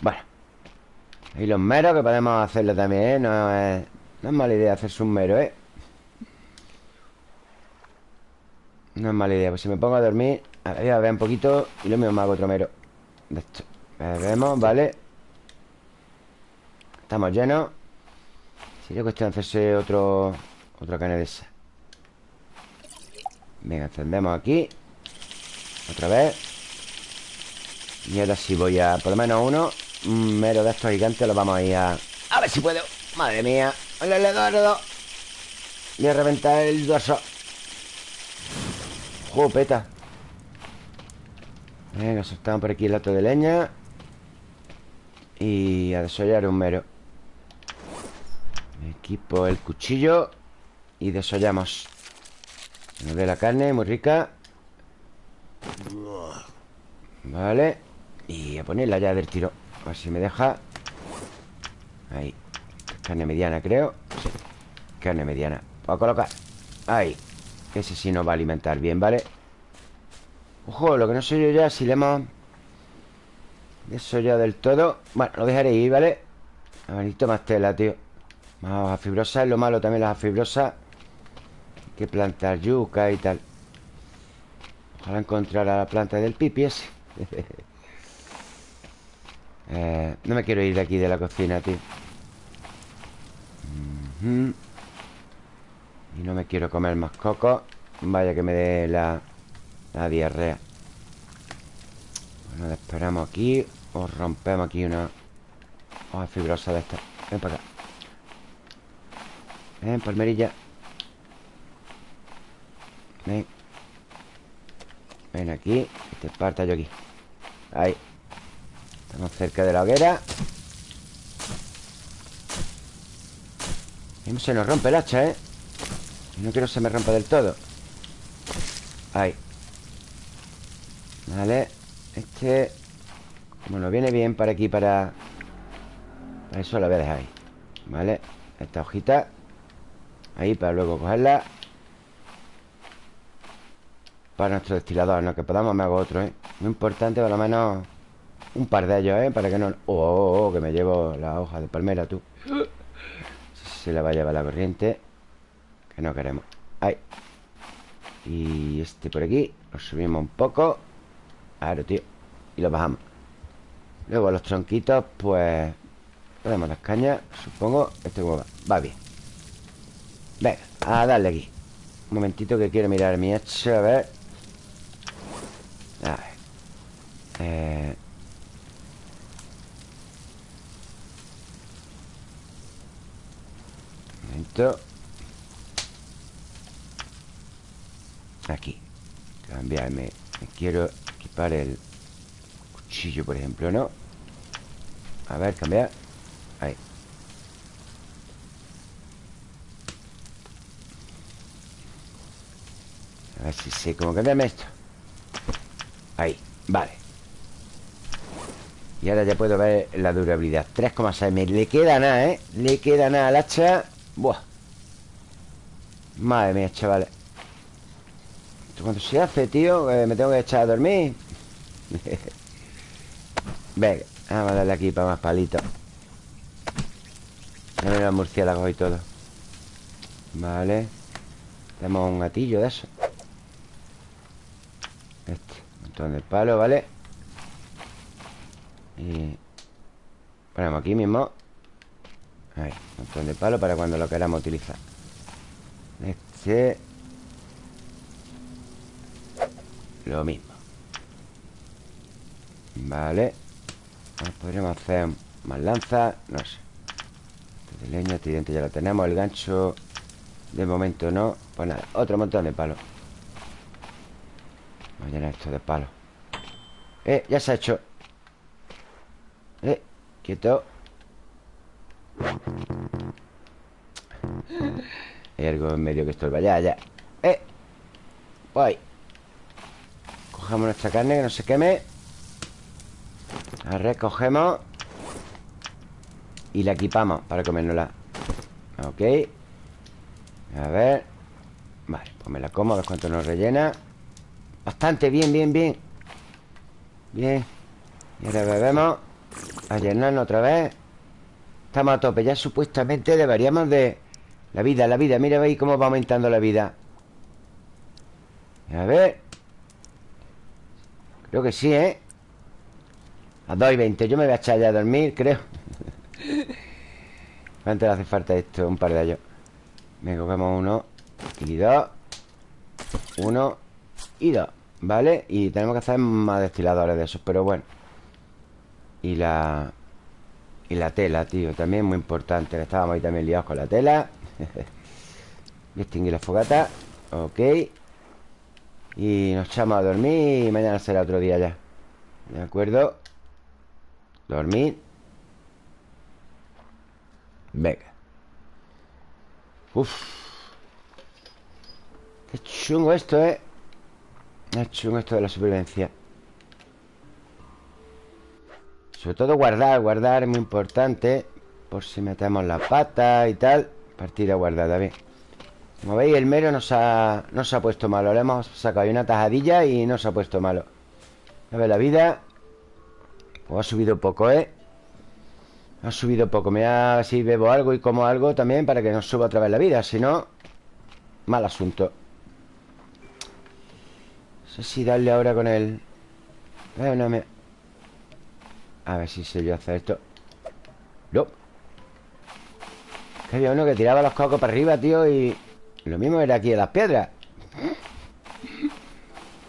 Speaker 1: Bueno. Y los meros que podemos hacerlo también, ¿eh? No es, no es mala idea hacerse un mero, ¿eh? No es mala idea. Pues si me pongo a dormir A ver, a ver un poquito Y lo mismo me hago otro mero. De esto. Vemos, ¿vale? Estamos llenos. Sería cuestión de hacerse otro Otra carne de esa. Venga, encendemos aquí. Otra vez Y ahora sí voy a Por lo menos uno Un mero de estos gigantes Lo vamos a ir a A ver si puedo. Madre mía. Voy a reventar el dorso. Jopeta Venga, soltamos por aquí el lato de leña. Y a desollar un mero. Equipo el cuchillo Y desollamos. Nos dé la carne, muy rica. Vale Y a ponerla ya del tiro. A ver si me deja. Ahí. Carne mediana, creo. Carne mediana. Voy a colocar. Ahí. Ese sí nos va a alimentar bien, ¿vale? Ojo, lo que no sé yo ya Si le hemos Eso ya del todo. Bueno, lo dejaré ahí, ¿vale? A ver, necesito más tela, tío. Más hoja fibrosa Es lo malo también las fibrosas. Hay que plantar yuca y tal. Ojalá encontrara la planta del pipi ese eh, No me quiero ir de aquí de la cocina, tío. Y no me quiero comer más coco. Vaya que me dé la, la diarrea. Bueno, esperamos aquí. O rompemos aquí una hoja fibrosa de esta. Ven para acá. Ven, palmerilla. Ven. Ven aquí. Y te parta yo aquí. Ahí Estamos cerca de la hoguera. Y se nos rompe el hacha, ¿eh? No quiero que se me rompa del todo. Ahí. Vale. Este nos viene bien para aquí, para Para eso lo voy a dejar ahí. Vale. Esta hojita. Ahí para luego cogerla. Para nuestro destilador No que podamos me hago otro, ¿eh? Muy importante por lo menos Un par de ellos, ¿eh? Para que no... Oh, oh, oh que me llevo la hoja de palmera, tú. Se la va a llevar la corriente que no queremos. Ahí. Y este por aquí Lo subimos un poco. Claro, tío. Y lo bajamos. Luego los tronquitos, pues Podemos las cañas, supongo. Este como va, va bien. Venga, a darle aquí. Un momentito que quiero mirar mi hacha A ver. A ver. Eh... Un Aquí. Cambiarme. Me quiero equipar el cuchillo, por ejemplo, ¿no? A ver, cambiar Ahí. A ver si sé cómo cambiarme esto. Ahí, vale. Y ahora ya puedo ver la durabilidad. 3,6 Me le queda nada, ¿eh? Le queda nada al hacha Buah. Madre mía, chavales cuando se hace, tío eh, Me tengo que echar a dormir. Venga, vamos a darle aquí para más palitos. Ya ven los murciélagos y todo. Vale. Tenemos un gatillo de eso. Este, un montón de palo, ¿vale? Y ponemos aquí mismo Ahí, un montón de palo para cuando lo queramos utilizar. Este. Lo mismo. Vale. Podríamos hacer más lanzas No sé. Este de leña, este diente ya lo tenemos El gancho De momento no Pues nada, otro montón de palos Vamos a llenar esto de palos Eh, ya se ha hecho. Eh, quieto Hay algo en medio que estorba Ya, ya Eh Voy Cogemos nuestra carne que no se queme. La recogemos. Y la equipamos para comérnosla. Ok. A ver. Vale, pues me la como, a ver cuánto nos rellena. Bastante, bien, bien, bien. Bien. Y ahora bebemos. A llenarnos otra vez Estamos a tope. Ya supuestamente deberíamos de... La vida, la vida. Mira ahí cómo va aumentando la vida. A ver. Creo que sí, ¿eh? A 2 y 20 Yo me voy a echar ya a dormir, creo. ¿Cuánto le hace falta esto? Un par de ellos Me cogemos uno Y dos. Uno Y dos ¿Vale? Y tenemos que hacer más destiladores de esos Pero bueno. Y la... Y la tela, tío También muy importante. Estábamos ahí también liados con la tela. Y extinguir la fogata. Ok. Y nos echamos a dormir. Y mañana será otro día ya. ¿De acuerdo? Dormir. Venga. Uf. Qué chungo esto, ¿eh? Qué chungo esto de la supervivencia Sobre todo guardar Guardar es muy importante Por si metemos la pata y tal Partida guardada, bien. Como veis, el mero no se ha, ha puesto malo. Le hemos sacado ahí una tajadilla y no se ha puesto malo. A ver, la vida pues ha subido poco, ¿eh? Ha subido poco. Me da si bebo algo y como algo también Para que no suba otra vez la vida. Si no, mal asunto. No sé si darle ahora con el... Eh, no me... A ver si sé yo hacer esto. No. Que había uno que tiraba los cocos para arriba, tío Y lo mismo era aquí en las piedras.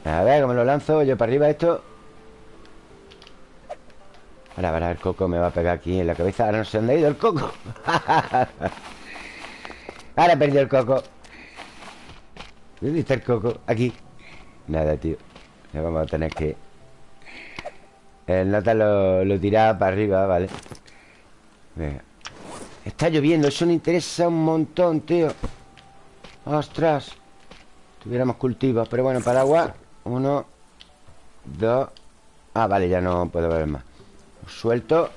Speaker 1: A ver, cómo lo lanzo yo para arriba esto Ahora, ahora el coco me va a pegar aquí en la cabeza. Ahora no sé dónde ha ido el coco. Ahora he perdido el coco. ¿Dónde está el coco? Aquí. Nada, tío. Ya vamos a tener que El nota lo, lo tiraba para arriba, vale. Está lloviendo, eso no interesa un montón, tío. Ostras. Tuviéramos cultivos, pero bueno, paraguas. Uno Dos. Ah, vale, ya no puedo ver más. Suelto.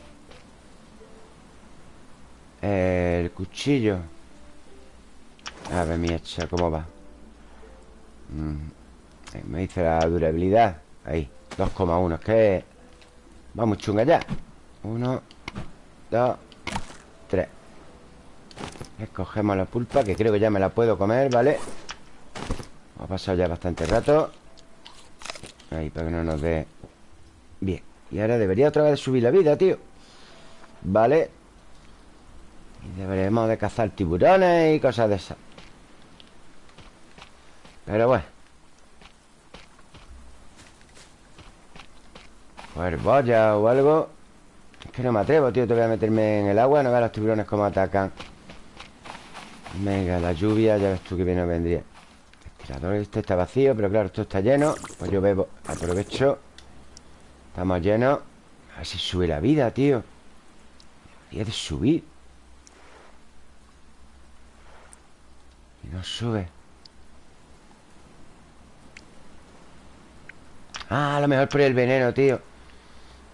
Speaker 1: El cuchillo. A ver, mi hecha, ¿cómo va? Mm, me dice la durabilidad. Ahí, 2,1 Es que Vamos chunga ya. Uno Dos Tres. Escogemos la pulpa Que creo que ya me la puedo comer, ¿vale? Ha pasado ya bastante rato. Ahí, para que no nos dé Bien. Y ahora debería otra vez subir la vida, tío. Vale Y deberemos de cazar tiburones Y cosas de esas. Pero bueno Boya o algo. Es que no me atrevo, tío. Te voy a meterme en el agua No veas los tiburones cómo atacan. Venga, la lluvia, ya ves tú que viene vendría. El tirador este está vacío Pero claro, esto está lleno. Pues yo bebo, aprovecho. Estamos llenos. A ver si sube la vida, tío. Debería de subir. Y no sube. Ah, a lo mejor por el veneno, tío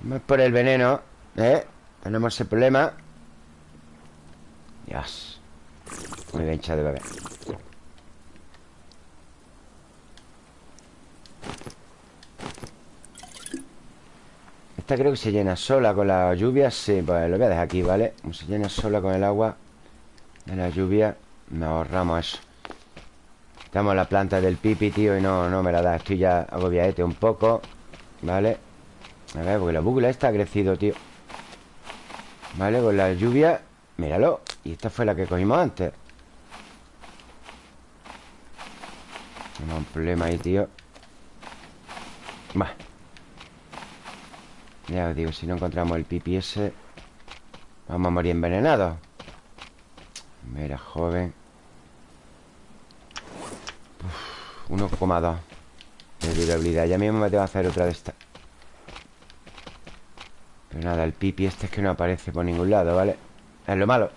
Speaker 1: Es por el veneno ¿Eh? Tenemos ese problema Dios muy bien, de bebé Esta creo que se llena sola con la lluvia Sí, pues lo voy a dejar aquí, ¿vale? Como se llena sola con el agua De la lluvia Nos ahorramos eso Estamos la planta del pipi, tío Y no, no me la da Estoy ya agobiadete un poco ¿Vale? A ver, porque la búcula esta ha crecido, tío. ¿Vale? Con la lluvia Míralo. Y esta fue la que cogimos antes. No un problema ahí, tío. Va Ya os digo, si no encontramos el pipi ese Vamos a morir envenenados. Mira, joven. 1,2 De durabilidad. Ya mismo me tengo que hacer otra de estas Pero nada, el pipi este es que no aparece por ningún lado, ¿vale? Es lo malo.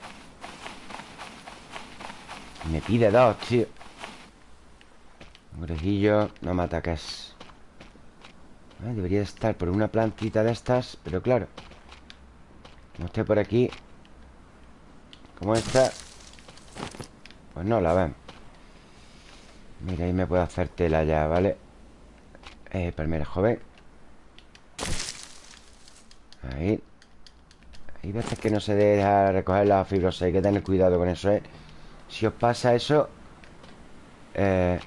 Speaker 1: Me pide dos, tío. Grejillo, no me ataques. Ah, Debería estar por una plantita de estas Pero claro. No esté por aquí Como esta Pues no la ven. Mira, ahí me puedo hacer tela ya, ¿vale? Eh, palmera joven Ahí. Hay veces que no se deja recoger la fibrosa Hay que tener cuidado con eso, ¿eh? Si os pasa eso eh,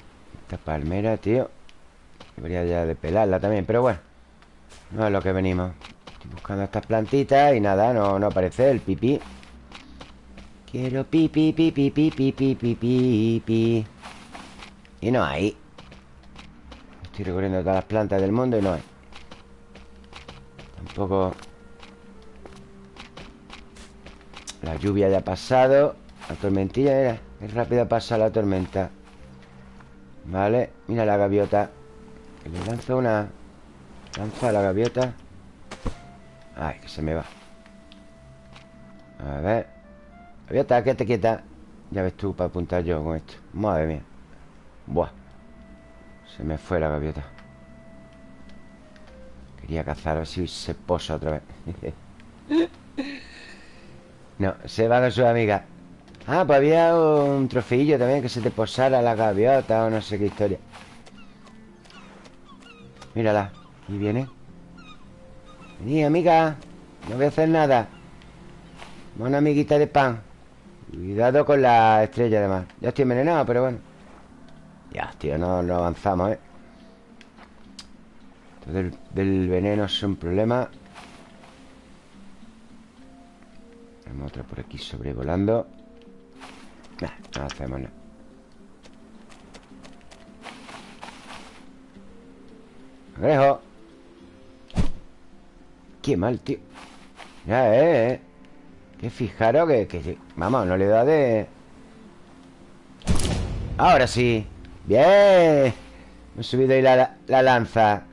Speaker 1: Esta palmera, tío Debería ya de pelarla también Pero bueno No es lo que venimos. Estoy buscando estas plantitas Y nada, no, no aparece el pipí. Quiero pipi, pipi, pipi, pipi, pipi. Y no hay. Estoy recorriendo todas las plantas del mundo y no hay Tampoco La lluvia ya ha pasado La tormentilla, mira Qué rápido pasa la tormenta. Vale, mira la gaviota le lanzo una Lanza la gaviota. Ay, que se me va. A ver Gaviota, te quieta. Ya ves tú para apuntar yo con esto. Madre mía. Buah Se me fue la gaviota Quería cazar a ver si se posa otra vez. No, se va con su amiga. Ah, pues había un trofeillo también Que se te posara la gaviota o no sé qué historia. Mírala Y viene. Vení, amiga No voy a hacer nada. Una amiguita de pan. Cuidado con la estrella además. Ya estoy envenenado, pero bueno. Ya, tío, no, no avanzamos, ¿eh? Del, veneno es un problema. Tenemos otra por aquí sobrevolando. No hacemos nada Cangrejo Qué mal, tío. Ya, eh, eh. Que fijaros que, que Vamos, no le da de... Ahora sí. Bien. Me he subido ahí la, la lanza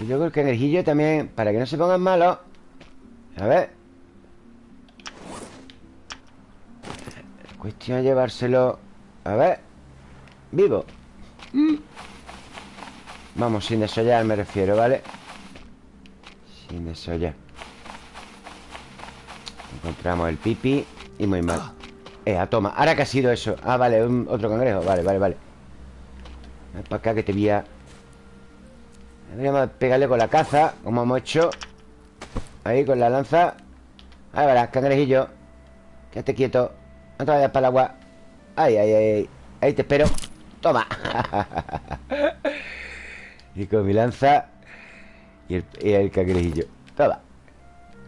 Speaker 1: Y luego el cangrejillo también Para que no se pongan malos. A ver. Cuestión de llevárselo A ver. Vivo. Mm. Vamos, sin desollar me refiero, ¿vale? Sin desollar. Encontramos el pipi Y muy mal. Eh, toma Ahora que ha sido eso. Ah, vale, otro cangrejo. Vale, vale, vale. Ven para acá que te voy a Deberíamos pegarle con la caza Como hemos hecho Ahí, con la lanza. Ahí verás, cangrejillo. Quédate quieto. No te vayas para el agua. Ay, ay, ay Ahí te espero. Toma. Y con mi lanza Y el, y el cangrejillo. Toma.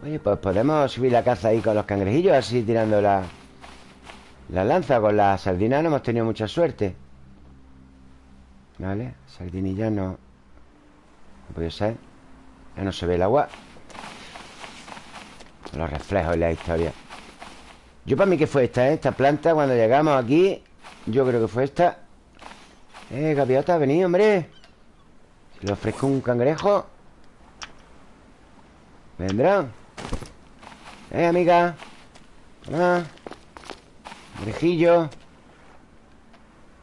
Speaker 1: Oye, pues podemos subir la caza ahí con los cangrejillos Así tirando la La lanza. Con la sardina no hemos tenido mucha suerte. Vale Sardinilla no No puede ser Ya no se ve el agua. Los reflejos en la historia. Yo para mí que fue esta, ¿eh? Esta planta cuando llegamos aquí Yo creo que fue esta. Eh, gaviota, vení, hombre. Le ofrezco un cangrejo. Vendrán Eh, amiga. Ah Cangrejillo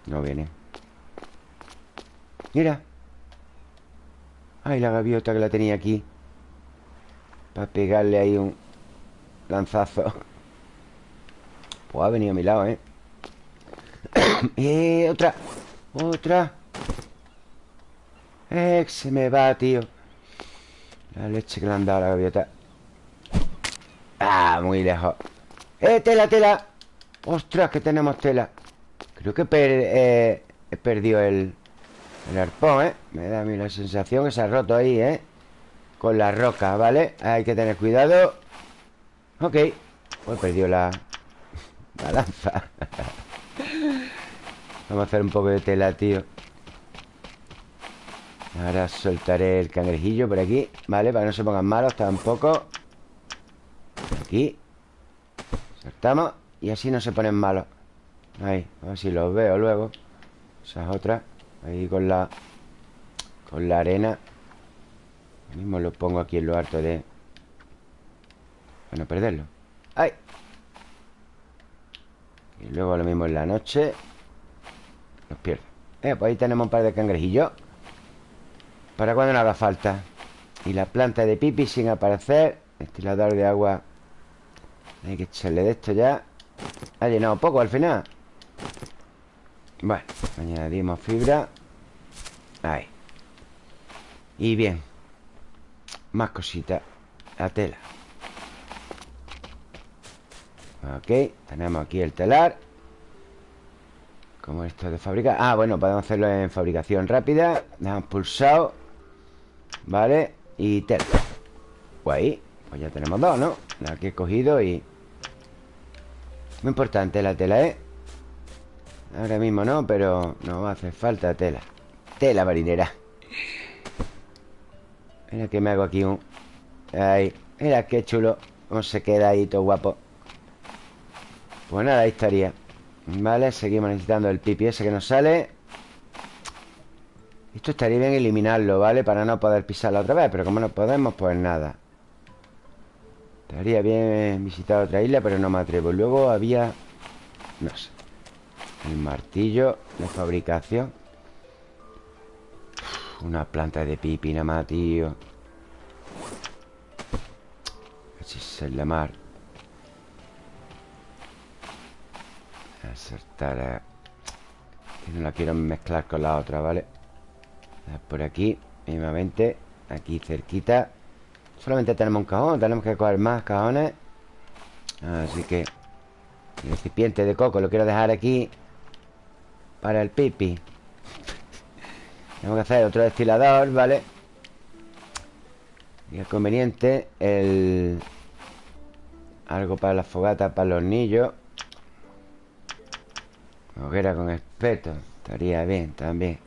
Speaker 1: No viene. Mira Ay, la gaviota que la tenía aquí Para pegarle ahí un lanzazo pues ha venido a mi lado, ¿eh? ¡Eh! ¡Otra! ¡Otra! ¡Eh! Se me va, tío La leche que le han dado a la gaviota ¡Ah! Muy lejos ¡Eh! ¡Tela, tela! ¡Ostras! Que tenemos tela Creo que eh, he perdido el, el arpón, ¿eh? Me da a mí la sensación que se ha roto ahí, ¿eh? Con la roca, ¿vale? Hay que tener cuidado. Ok. Pues perdido la, la lanza. Vamos a hacer un poco de tela, tío. Ahora soltaré el cangrejillo por aquí Vale, para que no se pongan malos tampoco. Aquí. Saltamos. Y así no se ponen malos. Ahí, a ver si los veo luego. Esas otras Ahí con la Con la arena. Mismo lo pongo aquí en lo harto de Para no perderlo. ¡Ay! Y luego lo mismo en la noche Los pierdo. Eh, Pues ahí tenemos un par de cangrejillos. Para cuando no haga falta Y la planta de pipi sin aparecer Estilador de agua. Hay que echarle de esto ya. Ha llenado poco al final Bueno, añadimos fibra. Ahí. Y bien. Más cositas. La tela. Ok, tenemos aquí el telar. Como esto de fabricar. Ah, bueno, podemos hacerlo en fabricación rápida. Dejamos pulsado. Vale, y tela. Pues pues ya tenemos dos, ¿no? La que he cogido y... Muy importante la tela, ¿eh? Ahora mismo no, pero no hace falta tela. Tela marinera. Mira que me hago aquí un... Ahí, mira qué chulo. Cómo se queda ahí todo guapo Pues nada, ahí estaría. Vale, seguimos necesitando el pipi ese que nos sale. Esto estaría bien eliminarlo, ¿vale? Para no poder pisarlo otra vez Pero como no podemos, pues nada. Estaría bien visitar otra isla Pero no me atrevo. Luego había... No sé El martillo de fabricación. Una planta de pipi nada más, tío. Así es la mar. Acertar No la quiero mezclar con la otra, ¿vale? Por aquí, mismamente Aquí cerquita. Solamente tenemos un cajón Tenemos que coger más cajones. Así que El recipiente de coco lo quiero dejar aquí Para el pipi Tenemos que hacer otro destilador, ¿vale? Y es conveniente El... Algo para la fogata, para los hornillo Hoguera con espeto Estaría bien también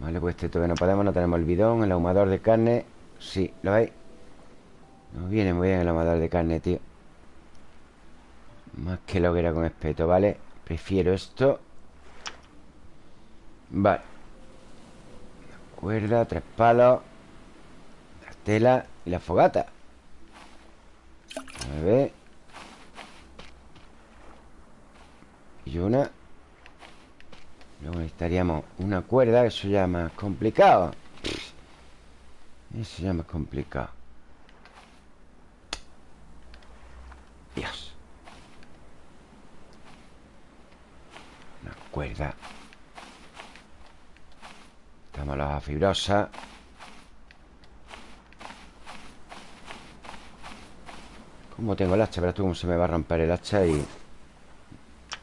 Speaker 1: Vale, pues este todavía no podemos No tenemos el bidón, el ahumador de carne Sí, ¿lo veis? Nos viene muy bien el ahumador de carne, tío Más que la hoguera con espeto, ¿vale? Prefiero esto. Vale. Cuerda, tres palos. La tela y la fogata. A ver. Y una. Luego necesitaríamos una cuerda Eso ya es más complicado. Eso ya es más complicado. Dios Una cuerda Estamos la fibrosa ¿Cómo tengo el hacha? Verás tú cómo se me va a romper el hacha y...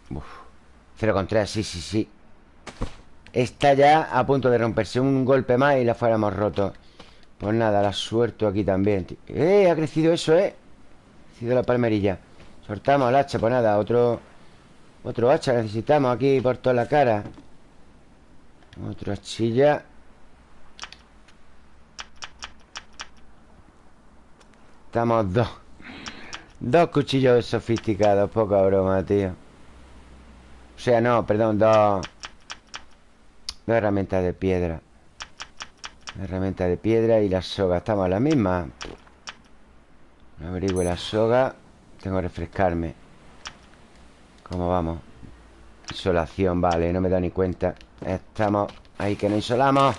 Speaker 1: Uf. 0,3, sí, sí, sí Está ya a punto de romperse Un golpe más y la fuéramos roto Pues nada, la suelto aquí también ¡Eh! Ha crecido eso, ¿eh? Ha crecido la palmerilla Soltamos el hacha, pues nada, otro Otro hacha necesitamos aquí por toda la cara. Otro hachilla Estamos dos. Dos cuchillos sofisticados Poca broma, tío. O sea, no, perdón, dos. Dos herramientas de piedra. Herramienta de piedra y la soga. Estamos a la misma. Averigüe la soga. Tengo que refrescarme ¿Cómo vamos? Isolación, vale, no me da ni cuenta. Estamos ahí que no insolamos.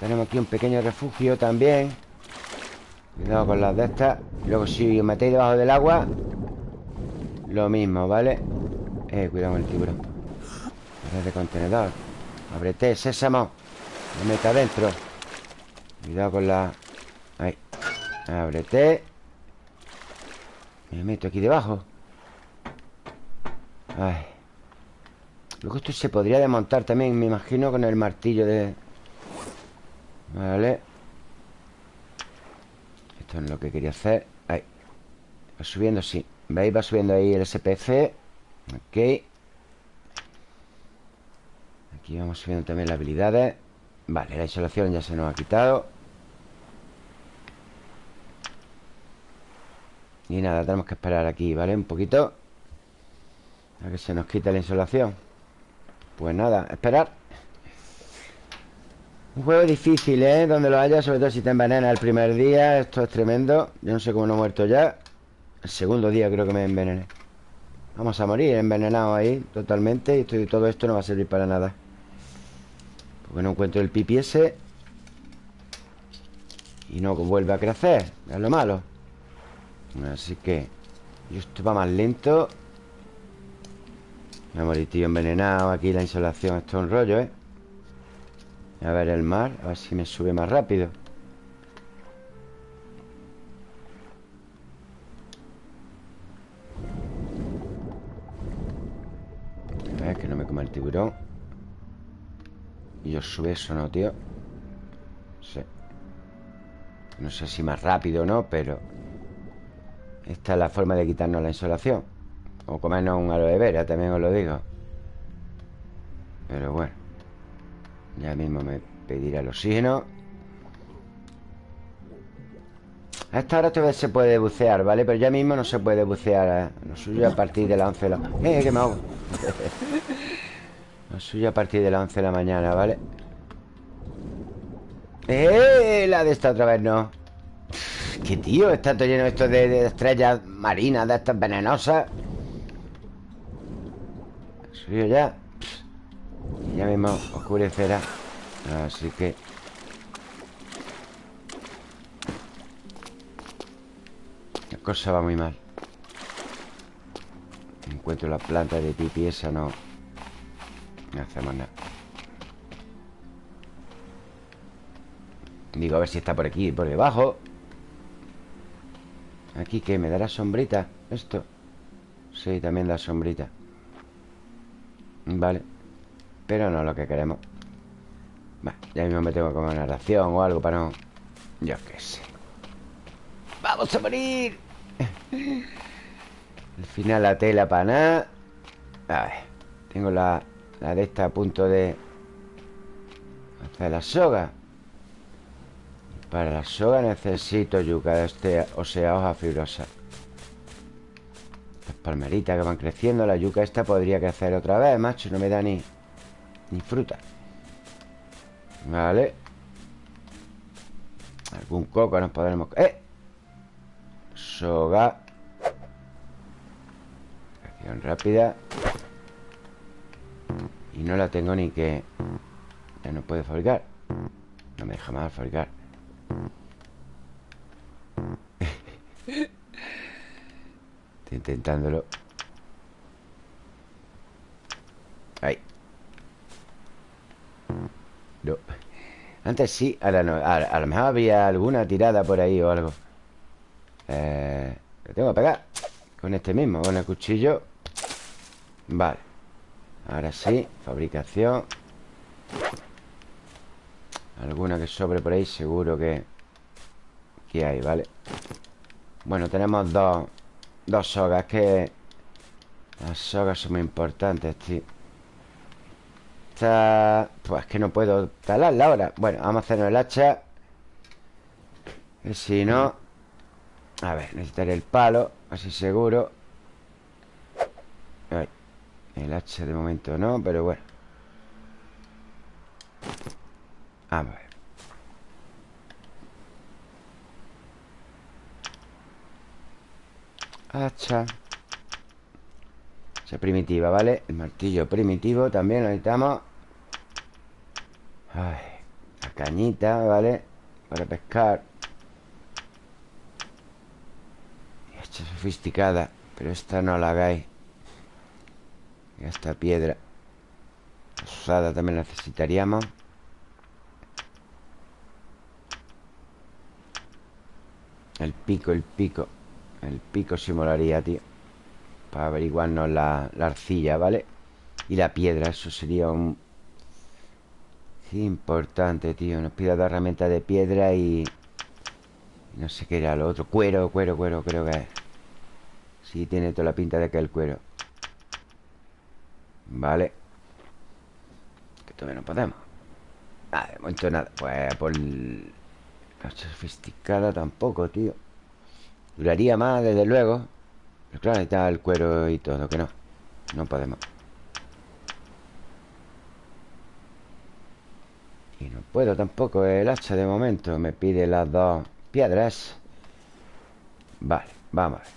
Speaker 1: Tenemos aquí un pequeño refugio también. Cuidado con las de estas. Luego si os metéis debajo del agua Lo mismo, ¿vale? Eh, cuidado con el tiburón. De contenedor. Ábrete, sésamo. Me meta adentro. Cuidado con la... Ahí. Ábrete Me meto aquí debajo Ay. Luego esto se podría desmontar también Me imagino con el martillo de... Vale. Esto es lo que quería hacer. Ahí. Va subiendo, sí. ¿Veis? Va subiendo ahí el SPF Ok. Aquí vamos subiendo también las habilidades. Vale, la insolación ya se nos ha quitado. Y nada, tenemos que esperar aquí, ¿vale? Un poquito A que se nos quite la insolación. Pues nada, esperar. Un juego difícil, ¿eh? Donde lo haya, sobre todo si te envenena el primer día. Esto es tremendo. Yo no sé cómo no he muerto ya. El segundo día creo que me envenené. Vamos a morir envenenado ahí Totalmente. Y todo esto no va a servir para nada. Porque no encuentro el pipi Y no vuelve a crecer. Es lo malo. Así que Y esto va más lento Arbolitillo envenenado Aquí la insolación Esto es un rollo, ¿eh? A ver el mar A ver si me sube más rápido A ver, que no me coma el tiburón Y yo sube eso, ¿no, tío? Sí No sé si más rápido o no, pero Esta es la forma de quitarnos la insolación o comernos un aloe vera, también os lo digo Pero bueno Ya mismo me pedirá el oxígeno A esta hora todavía se puede bucear, ¿vale? Pero ya mismo no se puede bucear ¿eh? Lo suyo a partir de las 11 de la... ¡Eh, que me hago! Lo suyo a partir de las 11 de la mañana, ¿vale? ¡Eh! La de esta otra vez no ¡Qué tío! Está todo lleno esto de estrellas marinas De estas venenosas Suyo ya. Ya mismo oscurecerá. Así que cosa va muy mal. Encuentro la planta de pipi esa, no No hacemos nada. Digo, a ver si está por aquí, por debajo. Aquí, ¿qué? ¿Me dará sombrita? Esto. Sí, también da sombrita Vale. Pero no lo que queremos. Vale, ya mismo me tengo que comer una ración o algo para no... Yo qué sé. ¡Vamos a morir! Al final la tela para nada. A ver Tengo la, la de esta a punto de Hacer la soga. Para la soga necesito yuca de este, O sea, hoja fibrosa palmeritas que van creciendo La yuca esta podría crecer otra vez, macho No me da ni, ni fruta. Vale. Algún coco nos podremos... ¡Eh! Soga. Acción rápida. Y no la tengo ni que Ya no puede fabricar. No me deja más fabricar Estoy intentándolo. Ahí. No Antes sí, ahora no. A lo mejor había alguna tirada por ahí o algo. Eh, Le tengo que pegar Con este mismo, con el cuchillo. Vale. Ahora sí, fabricación. Alguna que sobre por ahí Seguro que Que hay, ¿vale? Bueno, tenemos dos Dos sogas que Las sogas son muy importantes, tío. Está... Pues que no puedo talarla ahora. Bueno, vamos a hacernos el hacha. Si no a ver, necesitaré el palo Así seguro. El hacha de momento no, pero bueno. Vamos a ver Hacha. Hacha primitiva, ¿vale? El martillo primitivo también lo necesitamos Ay, la cañita, ¿vale? Para pescar. Sofisticada Pero esta no la hagáis. Esta piedra. Usada también necesitaríamos. El pico, el pico El pico sí molaría, tío Para averiguarnos la, la arcilla, ¿vale? Y la piedra, eso sería un... Importante, tío. Nos pide la herramienta de piedra y... No sé qué era lo otro. Cuero, cuero, cuero, creo que es. Sí, tiene toda la pinta de que el cuero. Vale. Que todavía no podemos. Ah, de momento nada. Pues por... La sofisticada tampoco, tío Duraría más, desde luego. Pero claro, está el cuero y todo Que no, no podemos. Y no puedo tampoco El hacha de momento Me pide las dos piedras. Vale, vamos a ver.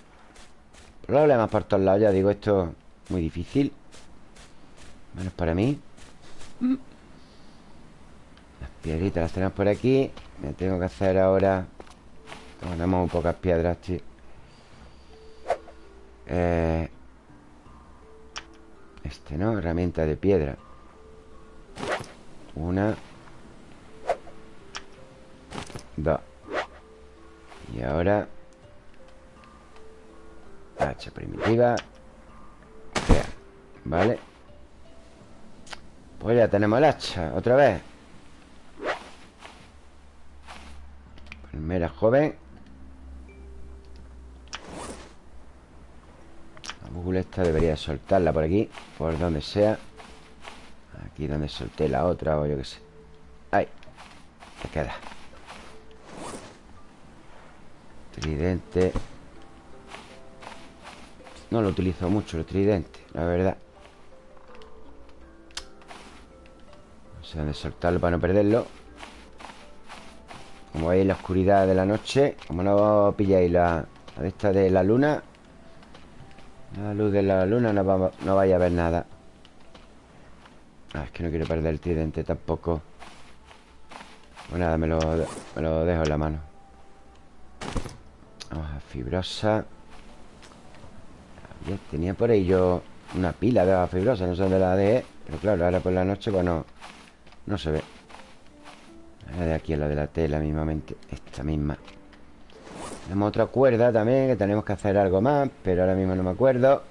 Speaker 1: Problemas por todos lados, ya digo, esto es muy difícil. Menos para mí. Las piedritas las tenemos por aquí. Me tengo que hacer ahora Tenemos un pocas piedras, tío eh... Este, ¿no? Herramienta de piedra. Una. Dos. Y ahora Hacha primitiva. Vale Pues ya tenemos el hacha Otra vez. Primera joven La esta debería soltarla por aquí Por donde sea. Aquí donde solté la otra o yo qué sé. Ahí Se queda. Tridente. No lo utilizo mucho el tridente La verdad. No sé dónde soltarlo para no perderlo. Como veis la oscuridad de la noche Como no pilláis la, la de esta de la luna La luz de la luna no, va, no vaya a ver nada. Ah, es que no quiero perder el tridente tampoco. Pues nada, me lo, me lo dejo en la mano. Vamos a fibrosa. Tenía por ahí yo una pila de hoja fibrosa No sé dónde la dejé Pero claro, ahora por la noche pues no No se ve. La de aquí es la de la tela mismamente Esta misma Tenemos otra cuerda también Que tenemos que hacer algo más Pero ahora mismo no me acuerdo.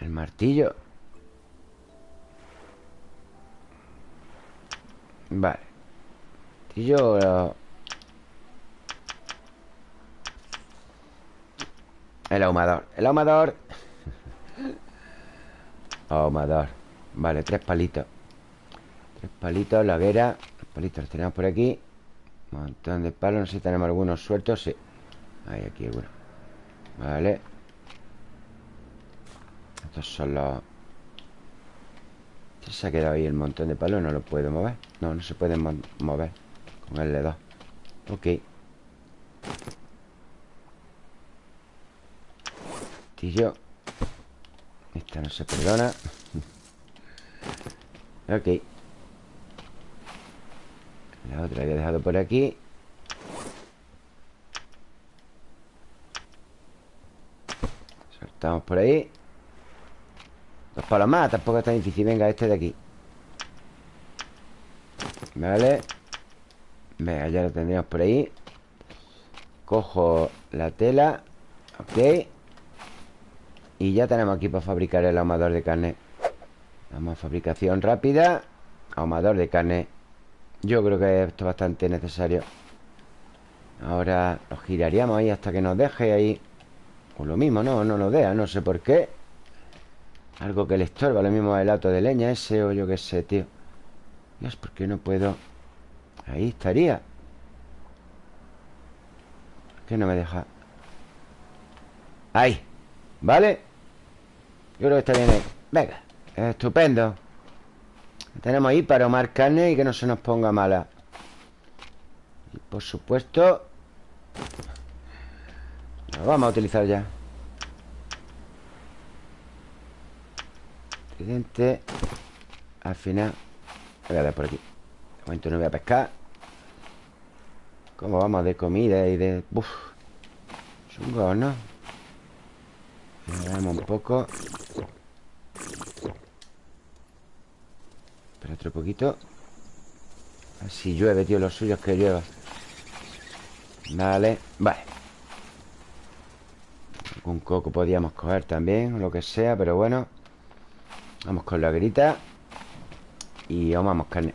Speaker 1: El martillo. Vale. Martillo El ahumador. El ahumador. Ahumador. Vale, tres palitos. Tres palitos, la vera. Los palitos los tenemos por aquí montón de palos No sé si tenemos algunos sueltos Sí. Hay aquí algunos Vale. Estos son los Se ha quedado ahí el montón de palos No lo puedo mover. No, no se pueden mover Con el L2 Ok. Yo Esta no se perdona. Ok La otra había dejado por aquí. Soltamos por ahí. Dos palos más, tampoco es tan difícil. Venga, este de aquí. Vale. Venga, ya lo tendríamos por ahí. Cojo la tela. Ok. Y ya tenemos aquí para fabricar el ahumador de carne. Vamos a fabricación rápida. Ahumador de carne Yo creo que esto es bastante necesario. Ahora lo giraríamos ahí hasta que nos deje ahí. O lo mismo, no, no nos deja No sé por qué. Algo que le estorba, lo mismo el auto de leña ese O yo qué sé, tío. Dios, ¿por qué no puedo? Ahí estaría. ¿Por qué no me deja? Ahí. ¿Vale? Yo creo que está bien ahí. Venga, estupendo Tenemos ahí para ahumar carne y que no se nos ponga mala. Y por supuesto Lo vamos a utilizar ya. Tridente Al final Voy a dar por aquí. De momento no voy a pescar. ¿Cómo vamos de comida y de... Uf Chungos, ¿no? Vamos un poco Espera otro poquito. Así llueve, tío, los suyos que llueva. Vale, vale. Un coco podíamos coger también O lo que sea, pero bueno. Vamos con la grita. Y vamos carne.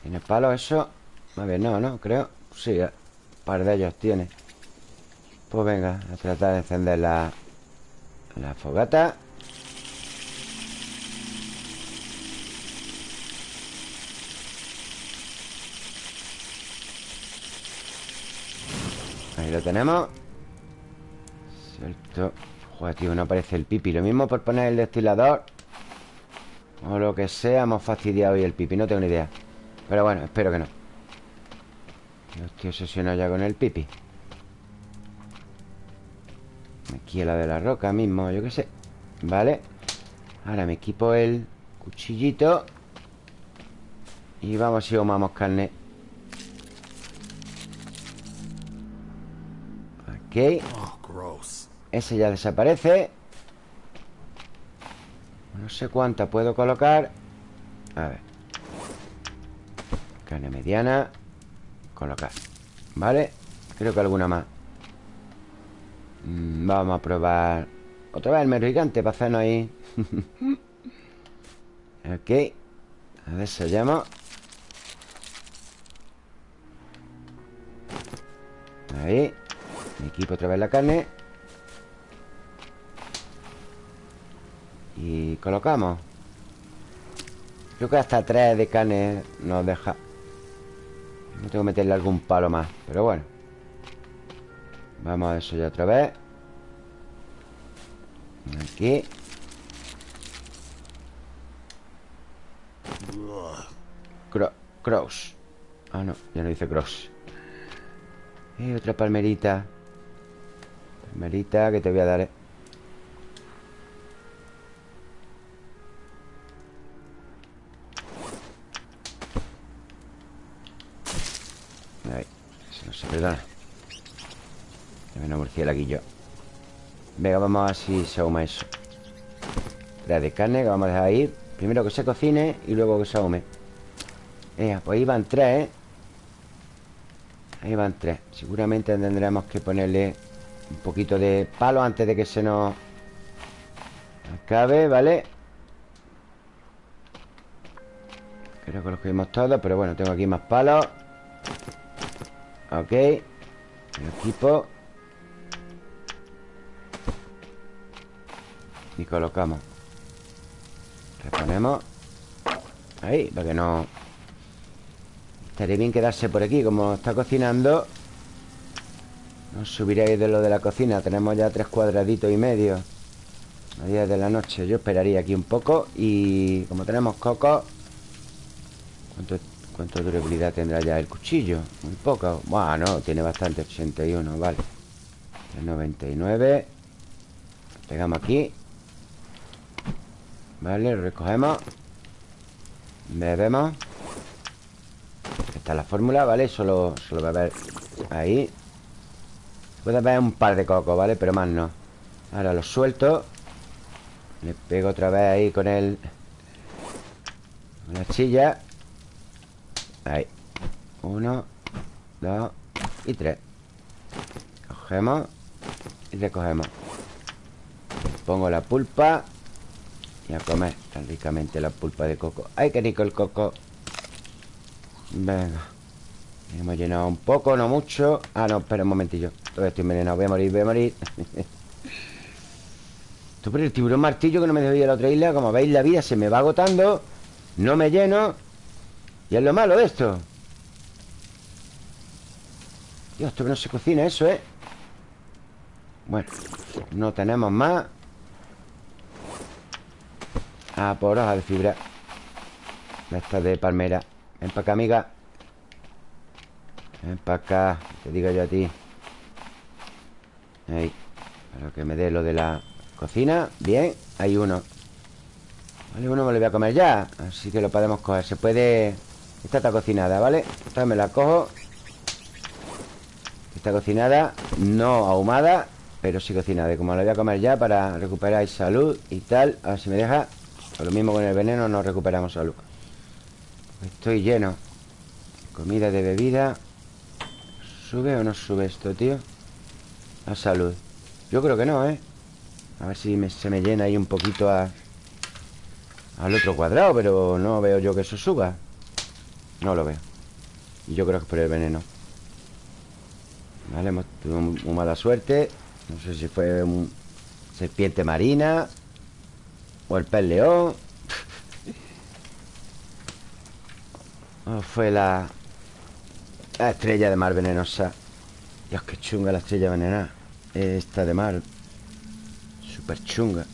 Speaker 1: ¿Tiene palo eso? A ver, no, no, creo. Sí, un par de ellos tiene. Pues venga, a tratar de encender la, la fogata lo tenemos. Cierto. Joder, tío, no aparece el pipi. Lo mismo por poner el destilador. O lo que sea Hemos fastidiado hoy el pipi No tengo ni idea. Pero bueno, espero que no. Yo estoy obsesionado ya con el pipi. Aquí la de la roca mismo, yo qué sé. Vale. Ahora me equipo el cuchillito. Y vamos si ahumamos carne Ok Ese ya desaparece. No sé cuánta puedo colocar. A ver. Carne mediana. Colocar. Vale Creo que alguna más. Mm, vamos a probar. Otra vez el mero gigante para hacernos ahí. Ok. A ver, sellamos Ahí. Me equipo otra vez la carne. Y colocamos. Creo que hasta tres de carne nos deja. No tengo que meterle algún palo más Pero bueno. Vamos a eso ya otra vez. Aquí. Cross. Ah, no, ya no dice cross. Y otra palmerita Palmerita que te voy a dar eh. Ahí, se perdona Menos murciélaguillo Venga, vamos a ver si se ahuma eso. Tres de carne que vamos a dejar ahí. Primero que se cocine y luego que se ahume. Venga, pues ahí van tres, ¿eh? Ahí van tres. Seguramente tendremos que ponerle Un poquito de palo antes de que se nos Acabe, ¿vale? Creo que los cogimos todos Pero bueno, tengo aquí más palos. Ok. El equipo. Y colocamos. Reponemos. Ahí, para que no Estaría bien quedarse por aquí Como está cocinando Nos subiréis de lo de la cocina Tenemos ya tres cuadraditos y medio. A 10 de la noche Yo esperaría aquí un poco Y como tenemos coco ¿Cuánto, durabilidad tendrá ya el cuchillo? Muy poco. Bueno, tiene bastante 81, vale. 99 Pegamos aquí. Vale, lo recogemos. Bebemos. Esta es la fórmula, ¿vale? Solo, solo va a haber ahí Puede haber un par de cocos, ¿vale? Pero más no. Ahora lo suelto. Le pego otra vez ahí con el la chilla. Ahí. Uno Dos Y tres. Cogemos Y recogemos. Pongo la pulpa. Y a comer tan ricamente la pulpa de coco. ¡Ay, qué rico el coco! Venga Hemos llenado un poco, no mucho. Ah, no, espera un momentillo. Todavía estoy envenenado, voy a morir, voy a morir. Esto por el tiburón martillo que no me dejó ir a la otra isla Como veis, la vida se me va agotando No me lleno. Y es lo malo de esto. Dios, esto que no se cocina eso, ¿eh? Bueno, no tenemos más. Ah, por hoja de fibra. Esta de palmera. Ven para acá, amiga Ven para acá Te digo yo a ti. Ahí Para que me dé lo de la cocina. Bien, hay uno. Vale, uno me lo voy a comer ya. Así que lo podemos coger. Se puede... Esta está cocinada, ¿vale? Esta me la cojo. Está cocinada No ahumada Pero sí cocinada. Y como la voy a comer ya Para recuperar salud y tal A ver si me deja. Lo mismo con el veneno nos recuperamos salud. Estoy lleno. Comida de bebida ¿Sube o no sube esto, tío? A salud. Yo creo que no, ¿eh? A ver si se me llena ahí un poquito a, Al otro cuadrado Pero no veo yo que eso suba. No lo veo. Y yo creo que es por el veneno. Vale, hemos tenido muy mala suerte. No sé si fue un serpiente marina o el pez león. O fue la... La estrella de mar venenosa. Dios, qué chunga la estrella venenosa. Esta de mar Súper chunga.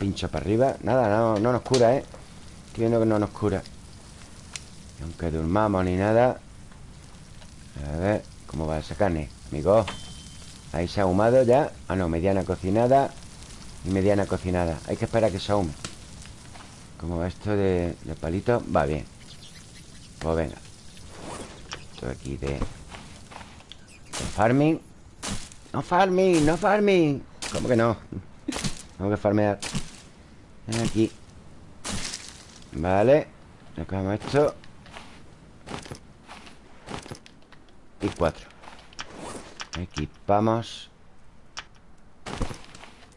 Speaker 1: Pincha para arriba. Nada, no, no nos cura, ¿eh? Estoy viendo que no nos cura. Aunque durmamos ni nada A ver ¿Cómo va esa carne? Amigo Ahí se ha ahumado ya. Ah, no, mediana cocinada y mediana cocinada. Hay que esperar a que se ahume. Como esto de, de palito Va bien. Pues venga Aquí de, de farming. No farming, no farming. ¿Cómo que no? Tengo que farmear. Aquí. Vale Recogemos esto. Y cuatro. Equipamos.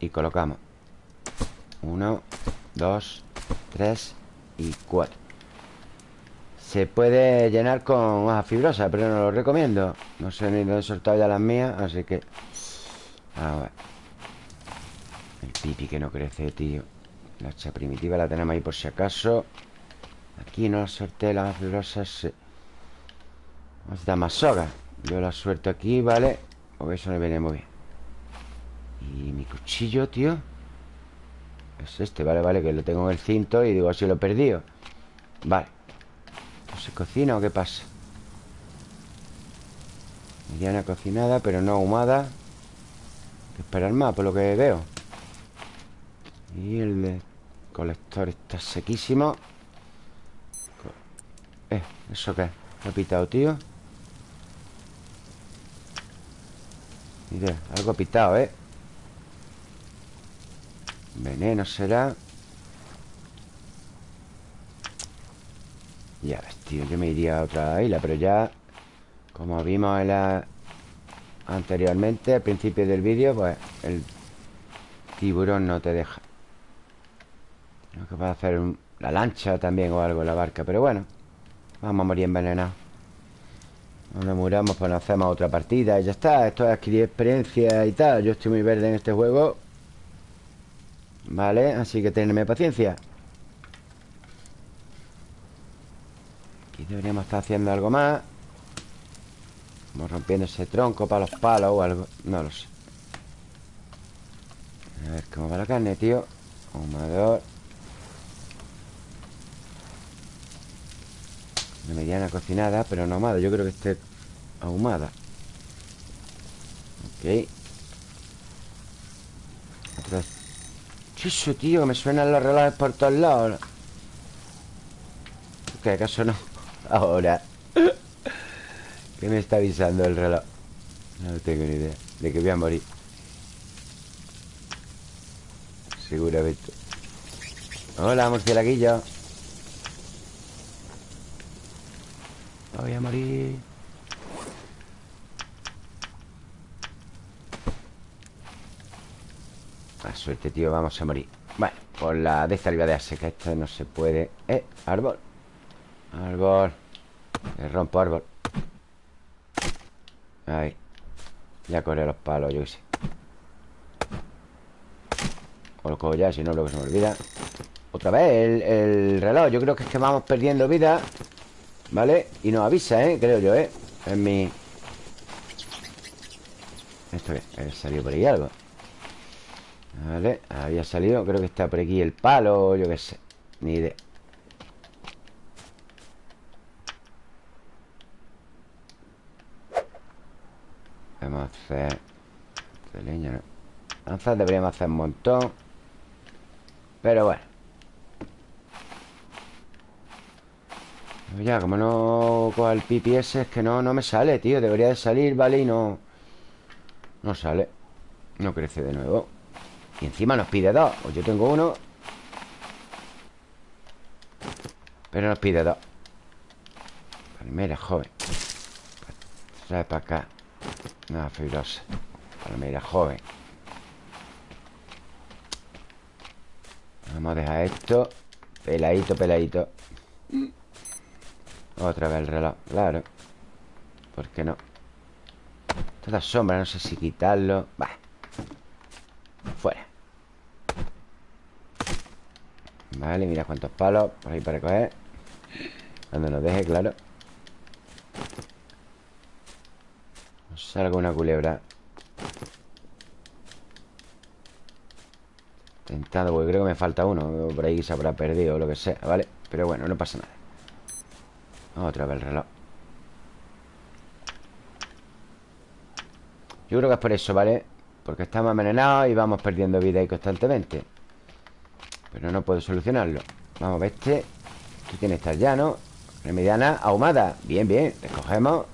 Speaker 1: Y colocamos. Uno, dos, tres y cuatro Se puede llenar con hoja fibrosa Pero no lo recomiendo. No sé ni dónde he soltado ya las mías Así que... A ver El pipi que no crece, tío. La hacha primitiva la tenemos ahí por si acaso. Aquí no la sorteé las hojas fibrosas sí. Vamos a dar más soga. Yo la suelto aquí, ¿vale? Porque eso no viene muy bien. Y mi cuchillo, tío. Es este, vale, vale Que lo tengo en el cinto y digo, así lo he perdido. Vale. ¿No se cocina o qué pasa? Mediana cocinada, pero no ahumada Hay que esperar más, por lo que veo Y el colector está sequísimo Eh, ¿eso qué? ¿Lo he pitado, tío? Mira, algo pitado, ¿eh? Veneno será Ya tío Yo me iría a otra isla Pero ya Como vimos en la... Anteriormente Al principio del vídeo Pues el tiburón no te deja No que a hacer la lancha también o algo La barca Pero bueno Vamos a morir envenenados no nos muramos, pues nos hacemos otra partida y ya está. Esto es adquirir experiencia y tal. Yo estoy muy verde en este juego. Vale, así que tenedme paciencia. Aquí deberíamos estar haciendo algo más. Vamos rompiendo ese tronco para los palos o algo. No lo sé. A ver cómo va la carne, tío. Ahumador. Una mediana cocinada, pero no ahumada Yo creo que esté ahumada Ok Otra Chiso, tío, me suenan los relojes por todos lados ¿Qué acaso no? Ahora. ¿Qué me está avisando el reloj? No tengo ni idea. De que voy a morir. Seguramente. Hola, murcielaguillo. Voy a morir. La suerte, tío, vamos a morir. Bueno, por la de esta de darse Que esto no se puede. Eh, árbol Árbol. Le rompo árbol. Ahí. Ya corre los palos, yo qué sé. O lo cojo ya, si no que se me olvida. Otra vez el, el reloj. Yo creo que es que vamos perdiendo vida ¿Vale? Y nos avisa, ¿eh? Creo yo, ¿eh? En mi... ¿Esto qué? salido por ahí algo. Vale, había salido. Creo que está por aquí el palo Yo qué sé, ni idea A hacer De leña. Lanzas deberíamos hacer un montón Pero bueno Ya, como no coja el ese Es que no, no me sale, tío Debería de salir, ¿vale? Y no... No sale No crece de nuevo Y encima nos pide dos Pues yo tengo uno Pero nos pide dos Palmera, joven Trae para acá Nada, fibrosa. Palmera, joven. Vamos a dejar esto. Peladito, peladito. Otra vez el reloj, claro. ¿Por qué no? Toda sombra, no sé si quitarlo. Va Fuera. Vale, mira cuántos palos Por ahí para coger. Cuando nos deje, claro No salga una culebra. Tentado, porque creo que me falta uno. Por ahí se habrá perdido o lo que sea, ¿vale? Pero bueno, no pasa nada. Otra vez el reloj. Yo creo que es por eso, ¿vale? Porque estamos envenenados y vamos perdiendo vida ahí constantemente. Pero no puedo solucionarlo. Vamos, este Aquí tiene que estar ya, ¿no? Remediana ahumada. Bien, bien, recogemos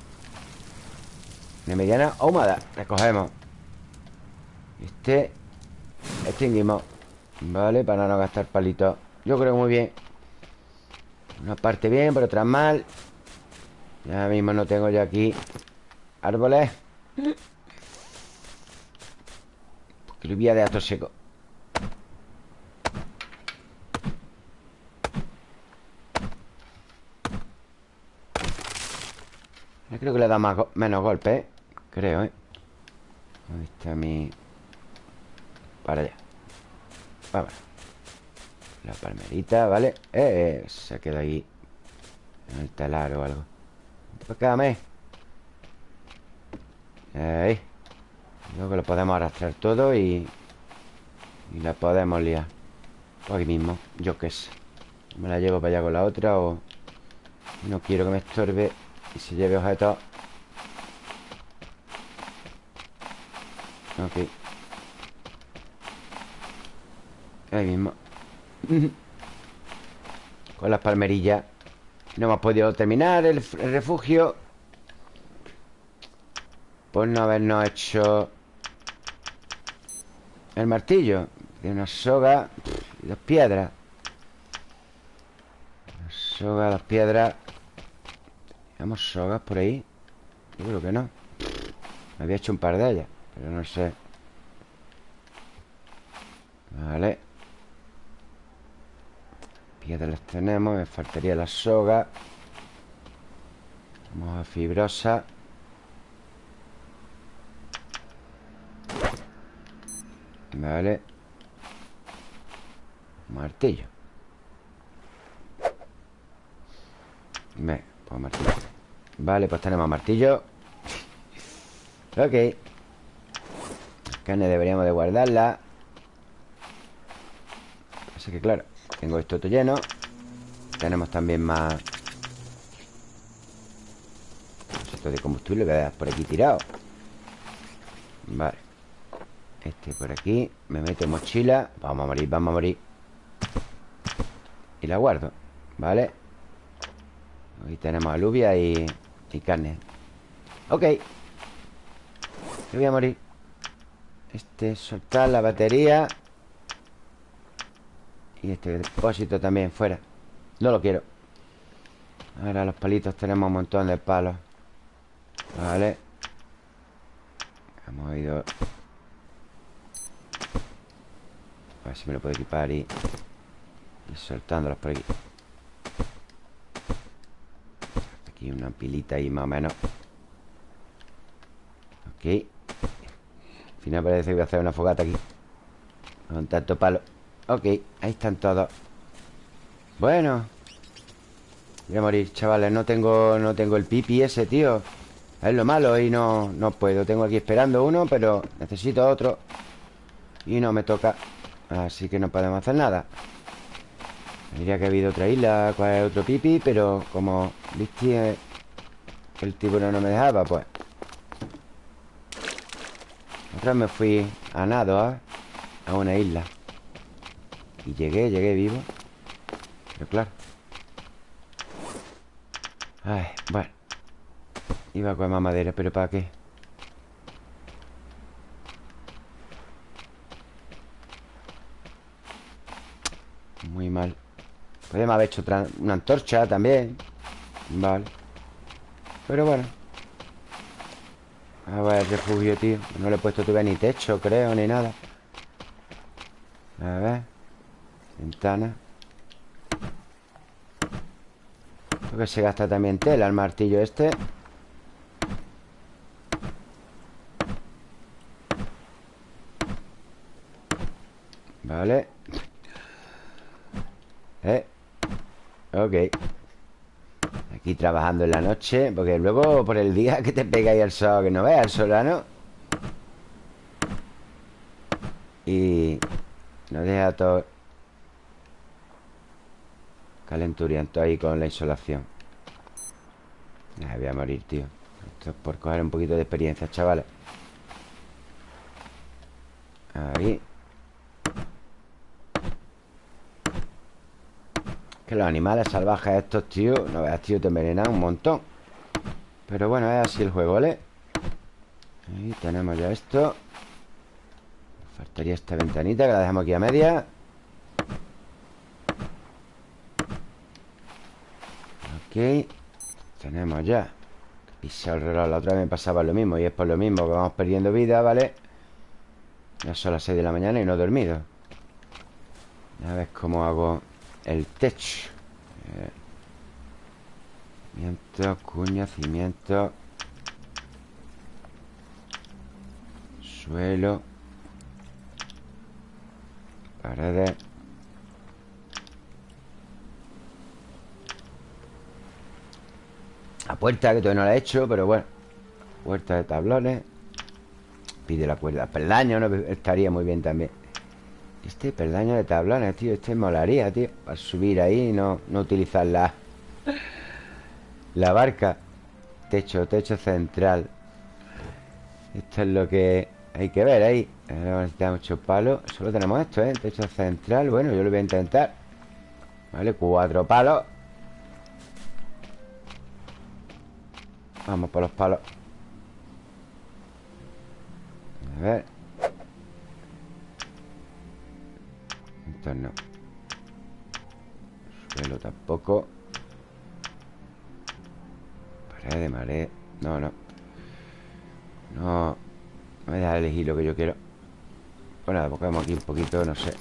Speaker 1: Remediana ahumada Recogemos Este Extinguimos Vale, para no gastar palitos Yo creo muy bien. Una parte bien, por otra mal. Ya mismo no tengo yo aquí Árboles. Porque lo voy a dejar todo seco creo que le da más menos golpes, ¿eh? Creo, ¿eh? ¿Dónde está mi...? Para allá Vamos La palmerita, ¿vale? Eh, se queda ahí En el talar o algo Quédame Ahí Creo que lo podemos arrastrar todo y... Y la podemos liar Por aquí mismo, yo qué sé Me la llevo para allá con la otra o... No quiero que me estorbe Y se lleve objetos Ok. Ahí mismo. Con las palmerillas. No hemos podido terminar el, refugio. Por no habernos hecho El martillo. De una soga. Y dos piedras. Una soga, dos piedras ¿Tenemos sogas por ahí? Yo creo que no. Me había hecho un par de ellas Pero no sé. Vale. Piedras tenemos Me faltaría la soga. Vamos a fibrosa. Vale. Martillo. Ve, pues martillo Vale, pues tenemos martillo. Ok. Carne deberíamos de guardarla. Así que claro tengo esto todo lleno. Tenemos también más Esto de combustible que por aquí tirado. Vale. Este por aquí. Me meto mochila. Vamos a morir, vamos a morir. Y la guardo Vale Aquí tenemos alubia y, y carne. Ok. Me voy a morir. Este, soltar la batería. Y este depósito también fuera. No lo quiero. Ahora los palitos tenemos un montón de palos. Vale. Hemos ido. A ver si me lo puedo equipar y Y soltándolos por aquí Aquí una pilita ahí más o menos. Ok. Al final parece que voy a hacer una fogata aquí. Con tanto palo. Ok, ahí están todos. Bueno. Voy a morir, chavales. No tengo, no tengo el pipi ese, tío. Es lo malo y no, no puedo. Tengo aquí esperando uno, pero necesito otro. Y no me toca. Así que no podemos hacer nada Diría que ha habido otra isla Cuál es otro pipi, pero como Viste que el tiburón no me dejaba, pues. Otra vez me fui a nado ¿eh? A una isla. Y llegué, llegué vivo. Pero claro. Ay, bueno. Iba a coger más madera, pero ¿para qué? Muy mal Podemos haber hecho una antorcha también. Vale. Pero bueno. A ver, refugio, tío. No le he puesto todavía ni techo, creo, ni nada. A ver. Ventana. Creo que se gasta también tela el martillo este. Vale. Eh Ok. Aquí trabajando en la noche Porque luego por el día que te pega ahí el sol Que no veas el solano Y No deja todo Calenturiento ahí con la insolación. Me voy a morir, tío. Esto es por coger un poquito de experiencia, chavales. Ahí Que los animales salvajes estos, tío No veas, tío, te envenenan un montón. Pero bueno, es así el juego, ¿vale? Ahí tenemos ya esto. Faltaría esta ventanita que la dejamos aquí a media. Ok Tenemos ya. Pisar el reloj La otra vez me pasaba lo mismo Y es por lo mismo que vamos perdiendo vida, ¿vale? Ya son las 6 de la mañana y no he dormido. Ya ves cómo hago el tech. Eh, cimiento, cuña, cimiento. Suelo. Paredes. La puerta, que todavía no la he hecho, pero bueno. Puerta de tablones. Pide la cuerda. Peldaño, ¿no? Estaría muy bien también. Este peldaño de tablones, tío Este molaría, tío Para subir ahí y no, no utilizar la La barca. Techo, techo central. Esto es lo que hay que ver ahí. Necesitamos muchos palos Solo tenemos esto, ¿eh? Techo central. Bueno, yo lo voy a intentar. Vale, cuatro palos. Vamos por los palos. A ver Entonces no. Suelo tampoco. Pared de marea No, no. No. No me deja elegir lo que yo quiero. Nada, buscamos aquí un poquito, no sé.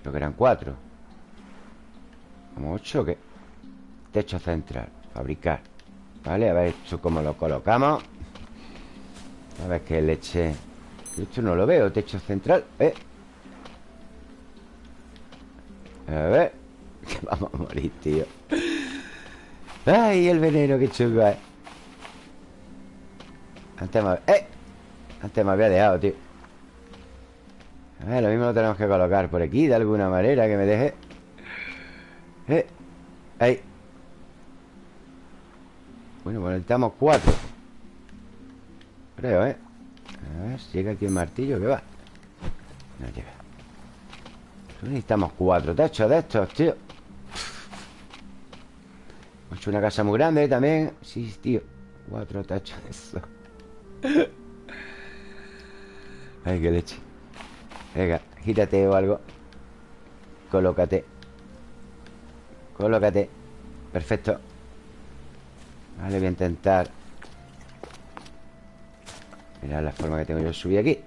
Speaker 1: Creo que eran cuatro. ¿Como ocho o qué? Techo central, fabricar. Vale, a ver esto cómo lo colocamos. A ver qué leche Esto no lo veo, techo central. ¿Eh? A ver. Vamos a morir, tío. Ay, el veneno, qué chungo es Antes me... ¡Eh! Antes me había dejado, tío. A ver, lo mismo lo tenemos que colocar por aquí De alguna manera que me deje. ¡Eh! Ahí. Bueno, pues necesitamos cuatro. Creo, ¿eh? A ver, llega aquí el martillo, ¿qué va? No llega. Necesitamos cuatro techos de estos, tío. Hemos hecho una casa muy grande también. Sí, tío. Cuatro techos de eso Ay, qué leche. Venga, gírate o algo. Colócate. Colócate. Perfecto. Vale, voy a intentar Mira la forma que tengo yo de subir aquí.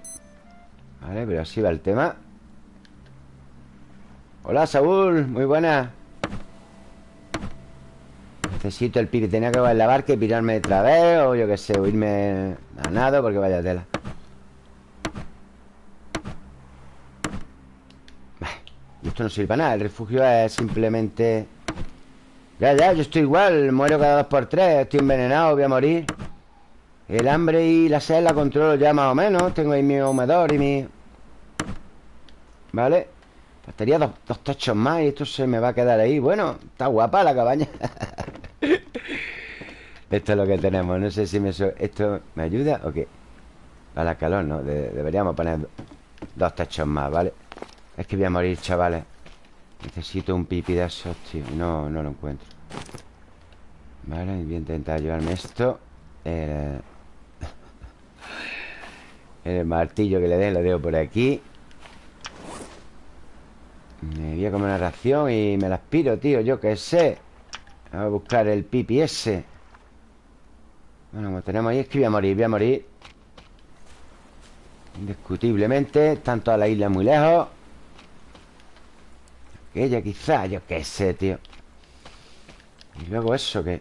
Speaker 1: Vale, pero así va el tema. Hola, Saúl, muy buena. Necesito el pipi Tenía que en la barca y pirarme otra vez O yo qué sé, o irme a nado Porque vaya tela. Y esto no sirve para nada El refugio es simplemente ya, ya, yo estoy igual Muero cada dos por tres Estoy envenenado, voy a morir El hambre y la sed la controlo ya más o menos. Tengo ahí mi humedor y mi... ¿Vale? Bastaría dos, dos techos más y esto se me va a quedar ahí. Bueno, está guapa la cabaña. Esto es lo que tenemos. No sé si me esto me ayuda o qué Para calor, ¿no? deberíamos poner dos techos más, ¿vale? Es que voy a morir, chavales. Necesito un pipi de esos, tío. No, no lo encuentro. Vale, voy a intentar llevarme esto. El, el martillo que le den lo dejo por aquí. Me voy a comer una ración y me la aspiro, tío Yo qué sé. Vamos a buscar el pipi ese. Bueno, como tenemos ahí Es que voy a morir, voy a morir. Indiscutiblemente Están todas las islas muy lejos. Ella quizá, yo qué sé, tío. Y luego eso que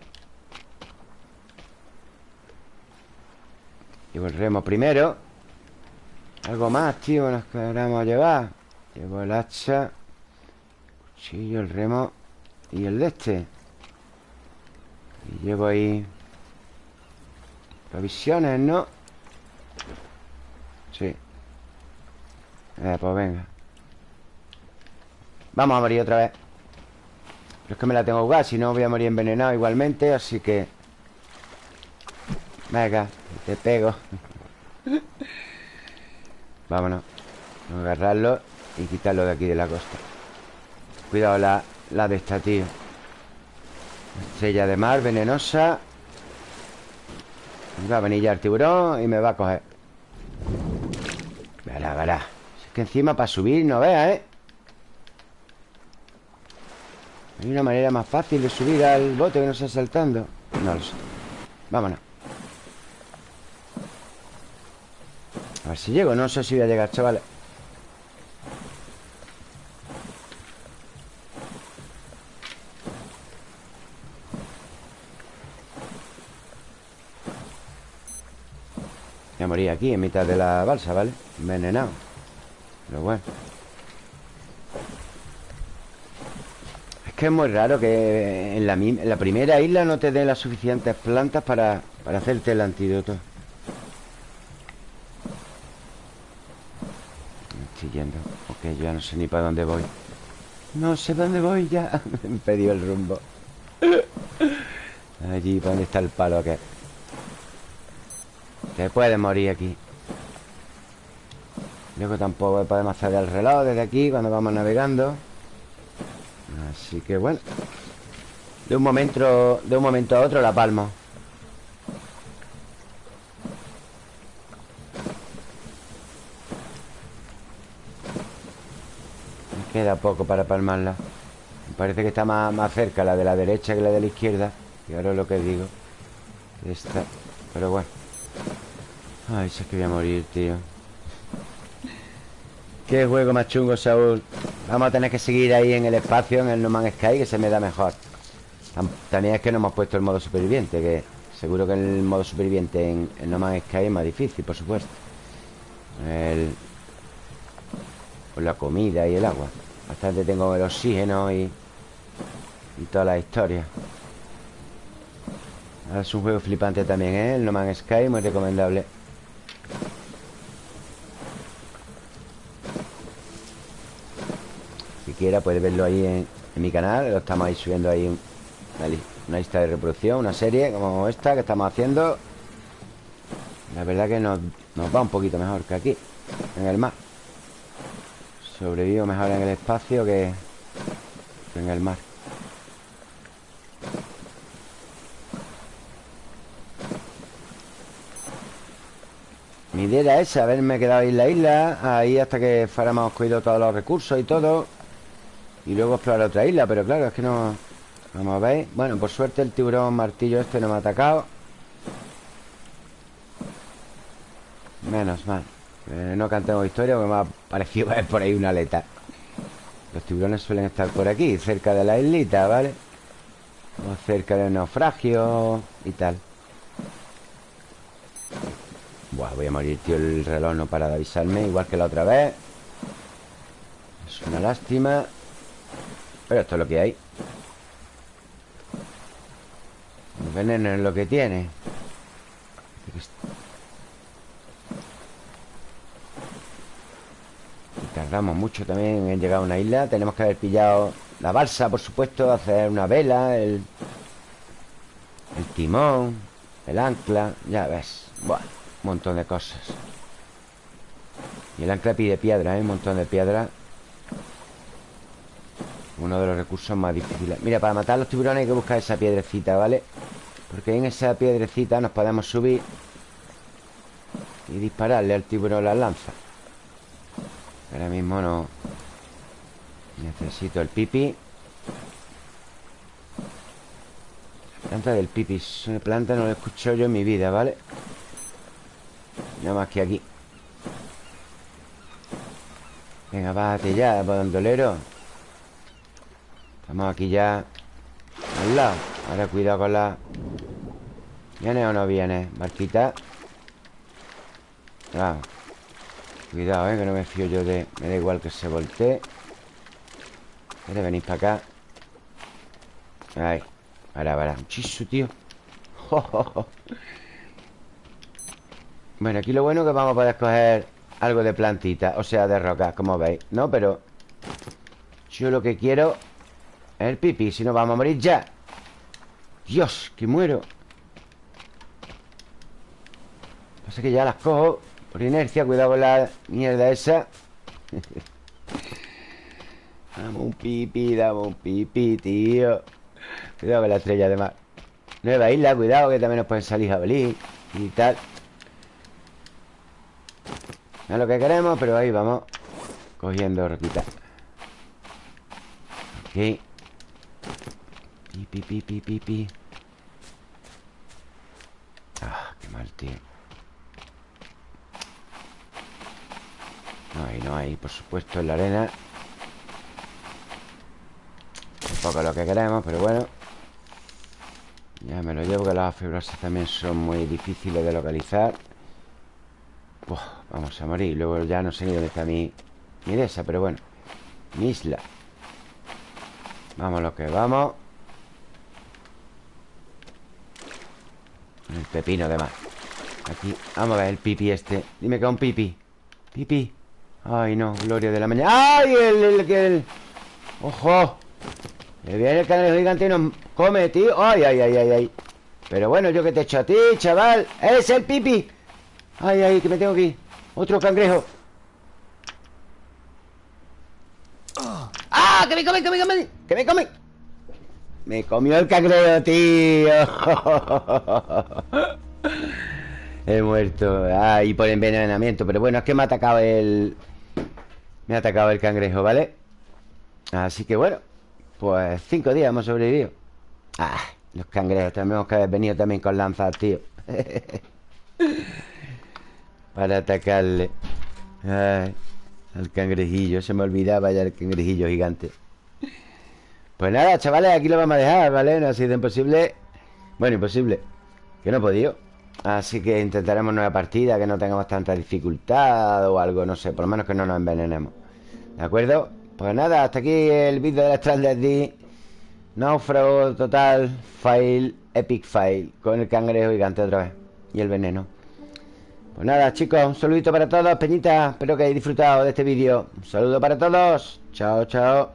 Speaker 1: Llevo el remo primero Algo más, tío, nos queremos llevar. Llevo el hacha Cuchillo, el remo Y el de este. Y llevo ahí Provisiones, ¿no? Sí. Eh, pues venga. Vamos a morir otra vez. Pero es que me la tengo que jugar Si no voy a morir envenenado igualmente Así que Venga, te pego Vámonos. Vamos a agarrarlo Y quitarlo de aquí de la costa. Cuidado la, la de esta, tío. Estrella de mar, venenosa. Va a venir ya el tiburón Y me va a coger. Verá, verá. Es que encima para subir no vea, ¿eh? ¿Hay una manera más fácil de subir al bote que no sea saltando? No lo sé. Vámonos A ver si llego No sé si voy a llegar, chavales Voy a morir aquí, en mitad de la balsa, ¿vale? Envenenado. Pero bueno. Es que es muy raro que en la, primera isla no te den las suficientes plantas para, para hacerte el antídoto Estoy yendo Ok, yo no sé ni para dónde voy. No sé dónde voy ya. Me perdido el rumbo. Allí, ¿para dónde está el palo que Te puedes morir aquí. Luego tampoco podemos hacer el reloj desde aquí Cuando vamos navegando. Así que bueno. De un momento De un momento a otro la palmo queda poco para palmarla. Me parece que está más, más cerca la de la derecha que la de la izquierda Y ahora es lo que digo Esta Pero bueno. Ay, sé que voy a morir, tío. Qué juego más chungo, Saúl. Vamos a tener que seguir ahí en el espacio En el No Man's Sky, que se me da mejor. También es que no hemos puesto el modo superviviente Que seguro que el modo superviviente En el No Man's Sky es más difícil, por supuesto. El... La comida y el agua Bastante tengo el oxígeno y... Y toda la historia. Es un juego flipante también, ¿eh? El No Man's Sky, muy recomendable. Quiera puede verlo ahí en, mi canal Lo estamos ahí subiendo ahí una, lista de reproducción Una serie como esta que estamos haciendo. La verdad que nos, va un poquito mejor que aquí En el mar Sobrevivo mejor en el espacio que, en el mar. Mi idea era esa, haberme quedado en la isla Ahí hasta que fuéramos cogido todos los recursos y todo y luego explorar otra isla Pero claro, es que no... Vamos a ver Bueno, por suerte el tiburón martillo este no me ha atacado. Menos mal eh, No cantemos historia porque me ha parecido ver por ahí una aleta. Los tiburones suelen estar por aquí Cerca de la islita, ¿vale? O cerca del naufragio Y tal. Buah, voy a morir, tío. El reloj no para de avisarme Igual que la otra vez. Es una lástima pero esto es lo que hay. El veneno es lo que tiene tardamos mucho también en llegar a una isla. Tenemos que haber pillado la balsa, por supuesto Hacer una vela El, el timón El ancla Ya ves. Bueno, un montón de cosas. Y el ancla pide piedra, ¿eh? Un montón de piedra. Uno de los recursos más difíciles. Mira, para matar a los tiburones hay que buscar esa piedrecita, ¿vale? Porque en esa piedrecita nos podemos subir Y dispararle al tiburón las lanzas Ahora mismo no. Necesito el pipi. La planta del pipi Es planta no la he escuchado yo en mi vida, ¿vale? Nada más que aquí. Venga, bájate ya, bandolero. Estamos aquí ya Al lado. Ahora cuidado con la... ¿Viene o no viene? Barquita Vamos Cuidado, eh, que no me fío yo de... Me da igual que se voltee. ¿Quieres venir para acá? Ahí Para, para. Muchiso, tío. Bueno, aquí lo bueno es que vamos a poder coger Algo de plantita O sea, de rocas, como veis ¿No? Pero Yo lo que quiero el pipi, si no vamos a morir ya. Dios, que muero. Pasa que ya las cojo Por inercia, cuidado con la mierda esa. Dame un pipi, dame un pipi, tío. Cuidado con la estrella de mar Nueva isla, cuidado que también nos pueden salir jabalí Y tal. No es lo que queremos, pero ahí vamos Cogiendo roquita Ok pi, pi, pi, pi. Ah, qué mal, tío. Hay, no hay, por supuesto, en la arena. Un poco lo que queremos, pero bueno. Ya me lo llevo, que las fibrosas también son muy difíciles de localizar. Vamos a morir. Luego ya no sé ni dónde está mi... Mi de esa, pero bueno. Mi isla. Vamos lo que vamos. El pepino de más Aquí, vamos a ver el pipi este. Dime que es un pipi. Pipi Ay, no, gloria de la mañana ¡Ay, el, el, el, ¡Ojo! Viene el cangrejo gigante y nos come, tío ¡Ay, ay, ay, ay, ay! Pero bueno, yo que te echo a ti, chaval ¡Es el pipi! ¡Ay, ay, que me tengo ir! ¡Otro cangrejo! ¡Ah! ¡Que me come, que me come! ¡Que me come! Me comió el cangrejo, tío He muerto Ah, y por envenenamiento Pero bueno, es que me ha atacado el... Me ha atacado el cangrejo, ¿vale? Así que bueno Pues cinco días hemos sobrevivido. Ah, los cangrejos Tenemos que haber venido también con lanzas, tío. Para atacarle. Al cangrejillo Se me olvidaba ya el cangrejillo gigante. Pues nada, chavales Aquí lo vamos a dejar, ¿vale? No ha sido imposible. Bueno, imposible Que no he podido Así que intentaremos nueva partida Que no tengamos tanta dificultad o algo No sé, por lo menos que no nos envenenemos. ¿De acuerdo? Pues nada, hasta aquí el vídeo de la Stranded D. Náufrago total Fail, epic fail Con el cangrejo gigante otra vez Y el veneno. Pues nada chicos, un saludito para todos Peñita, espero que hayáis disfrutado de este vídeo. Un saludo para todos Chao, chao.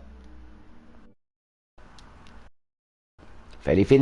Speaker 1: Feliz fin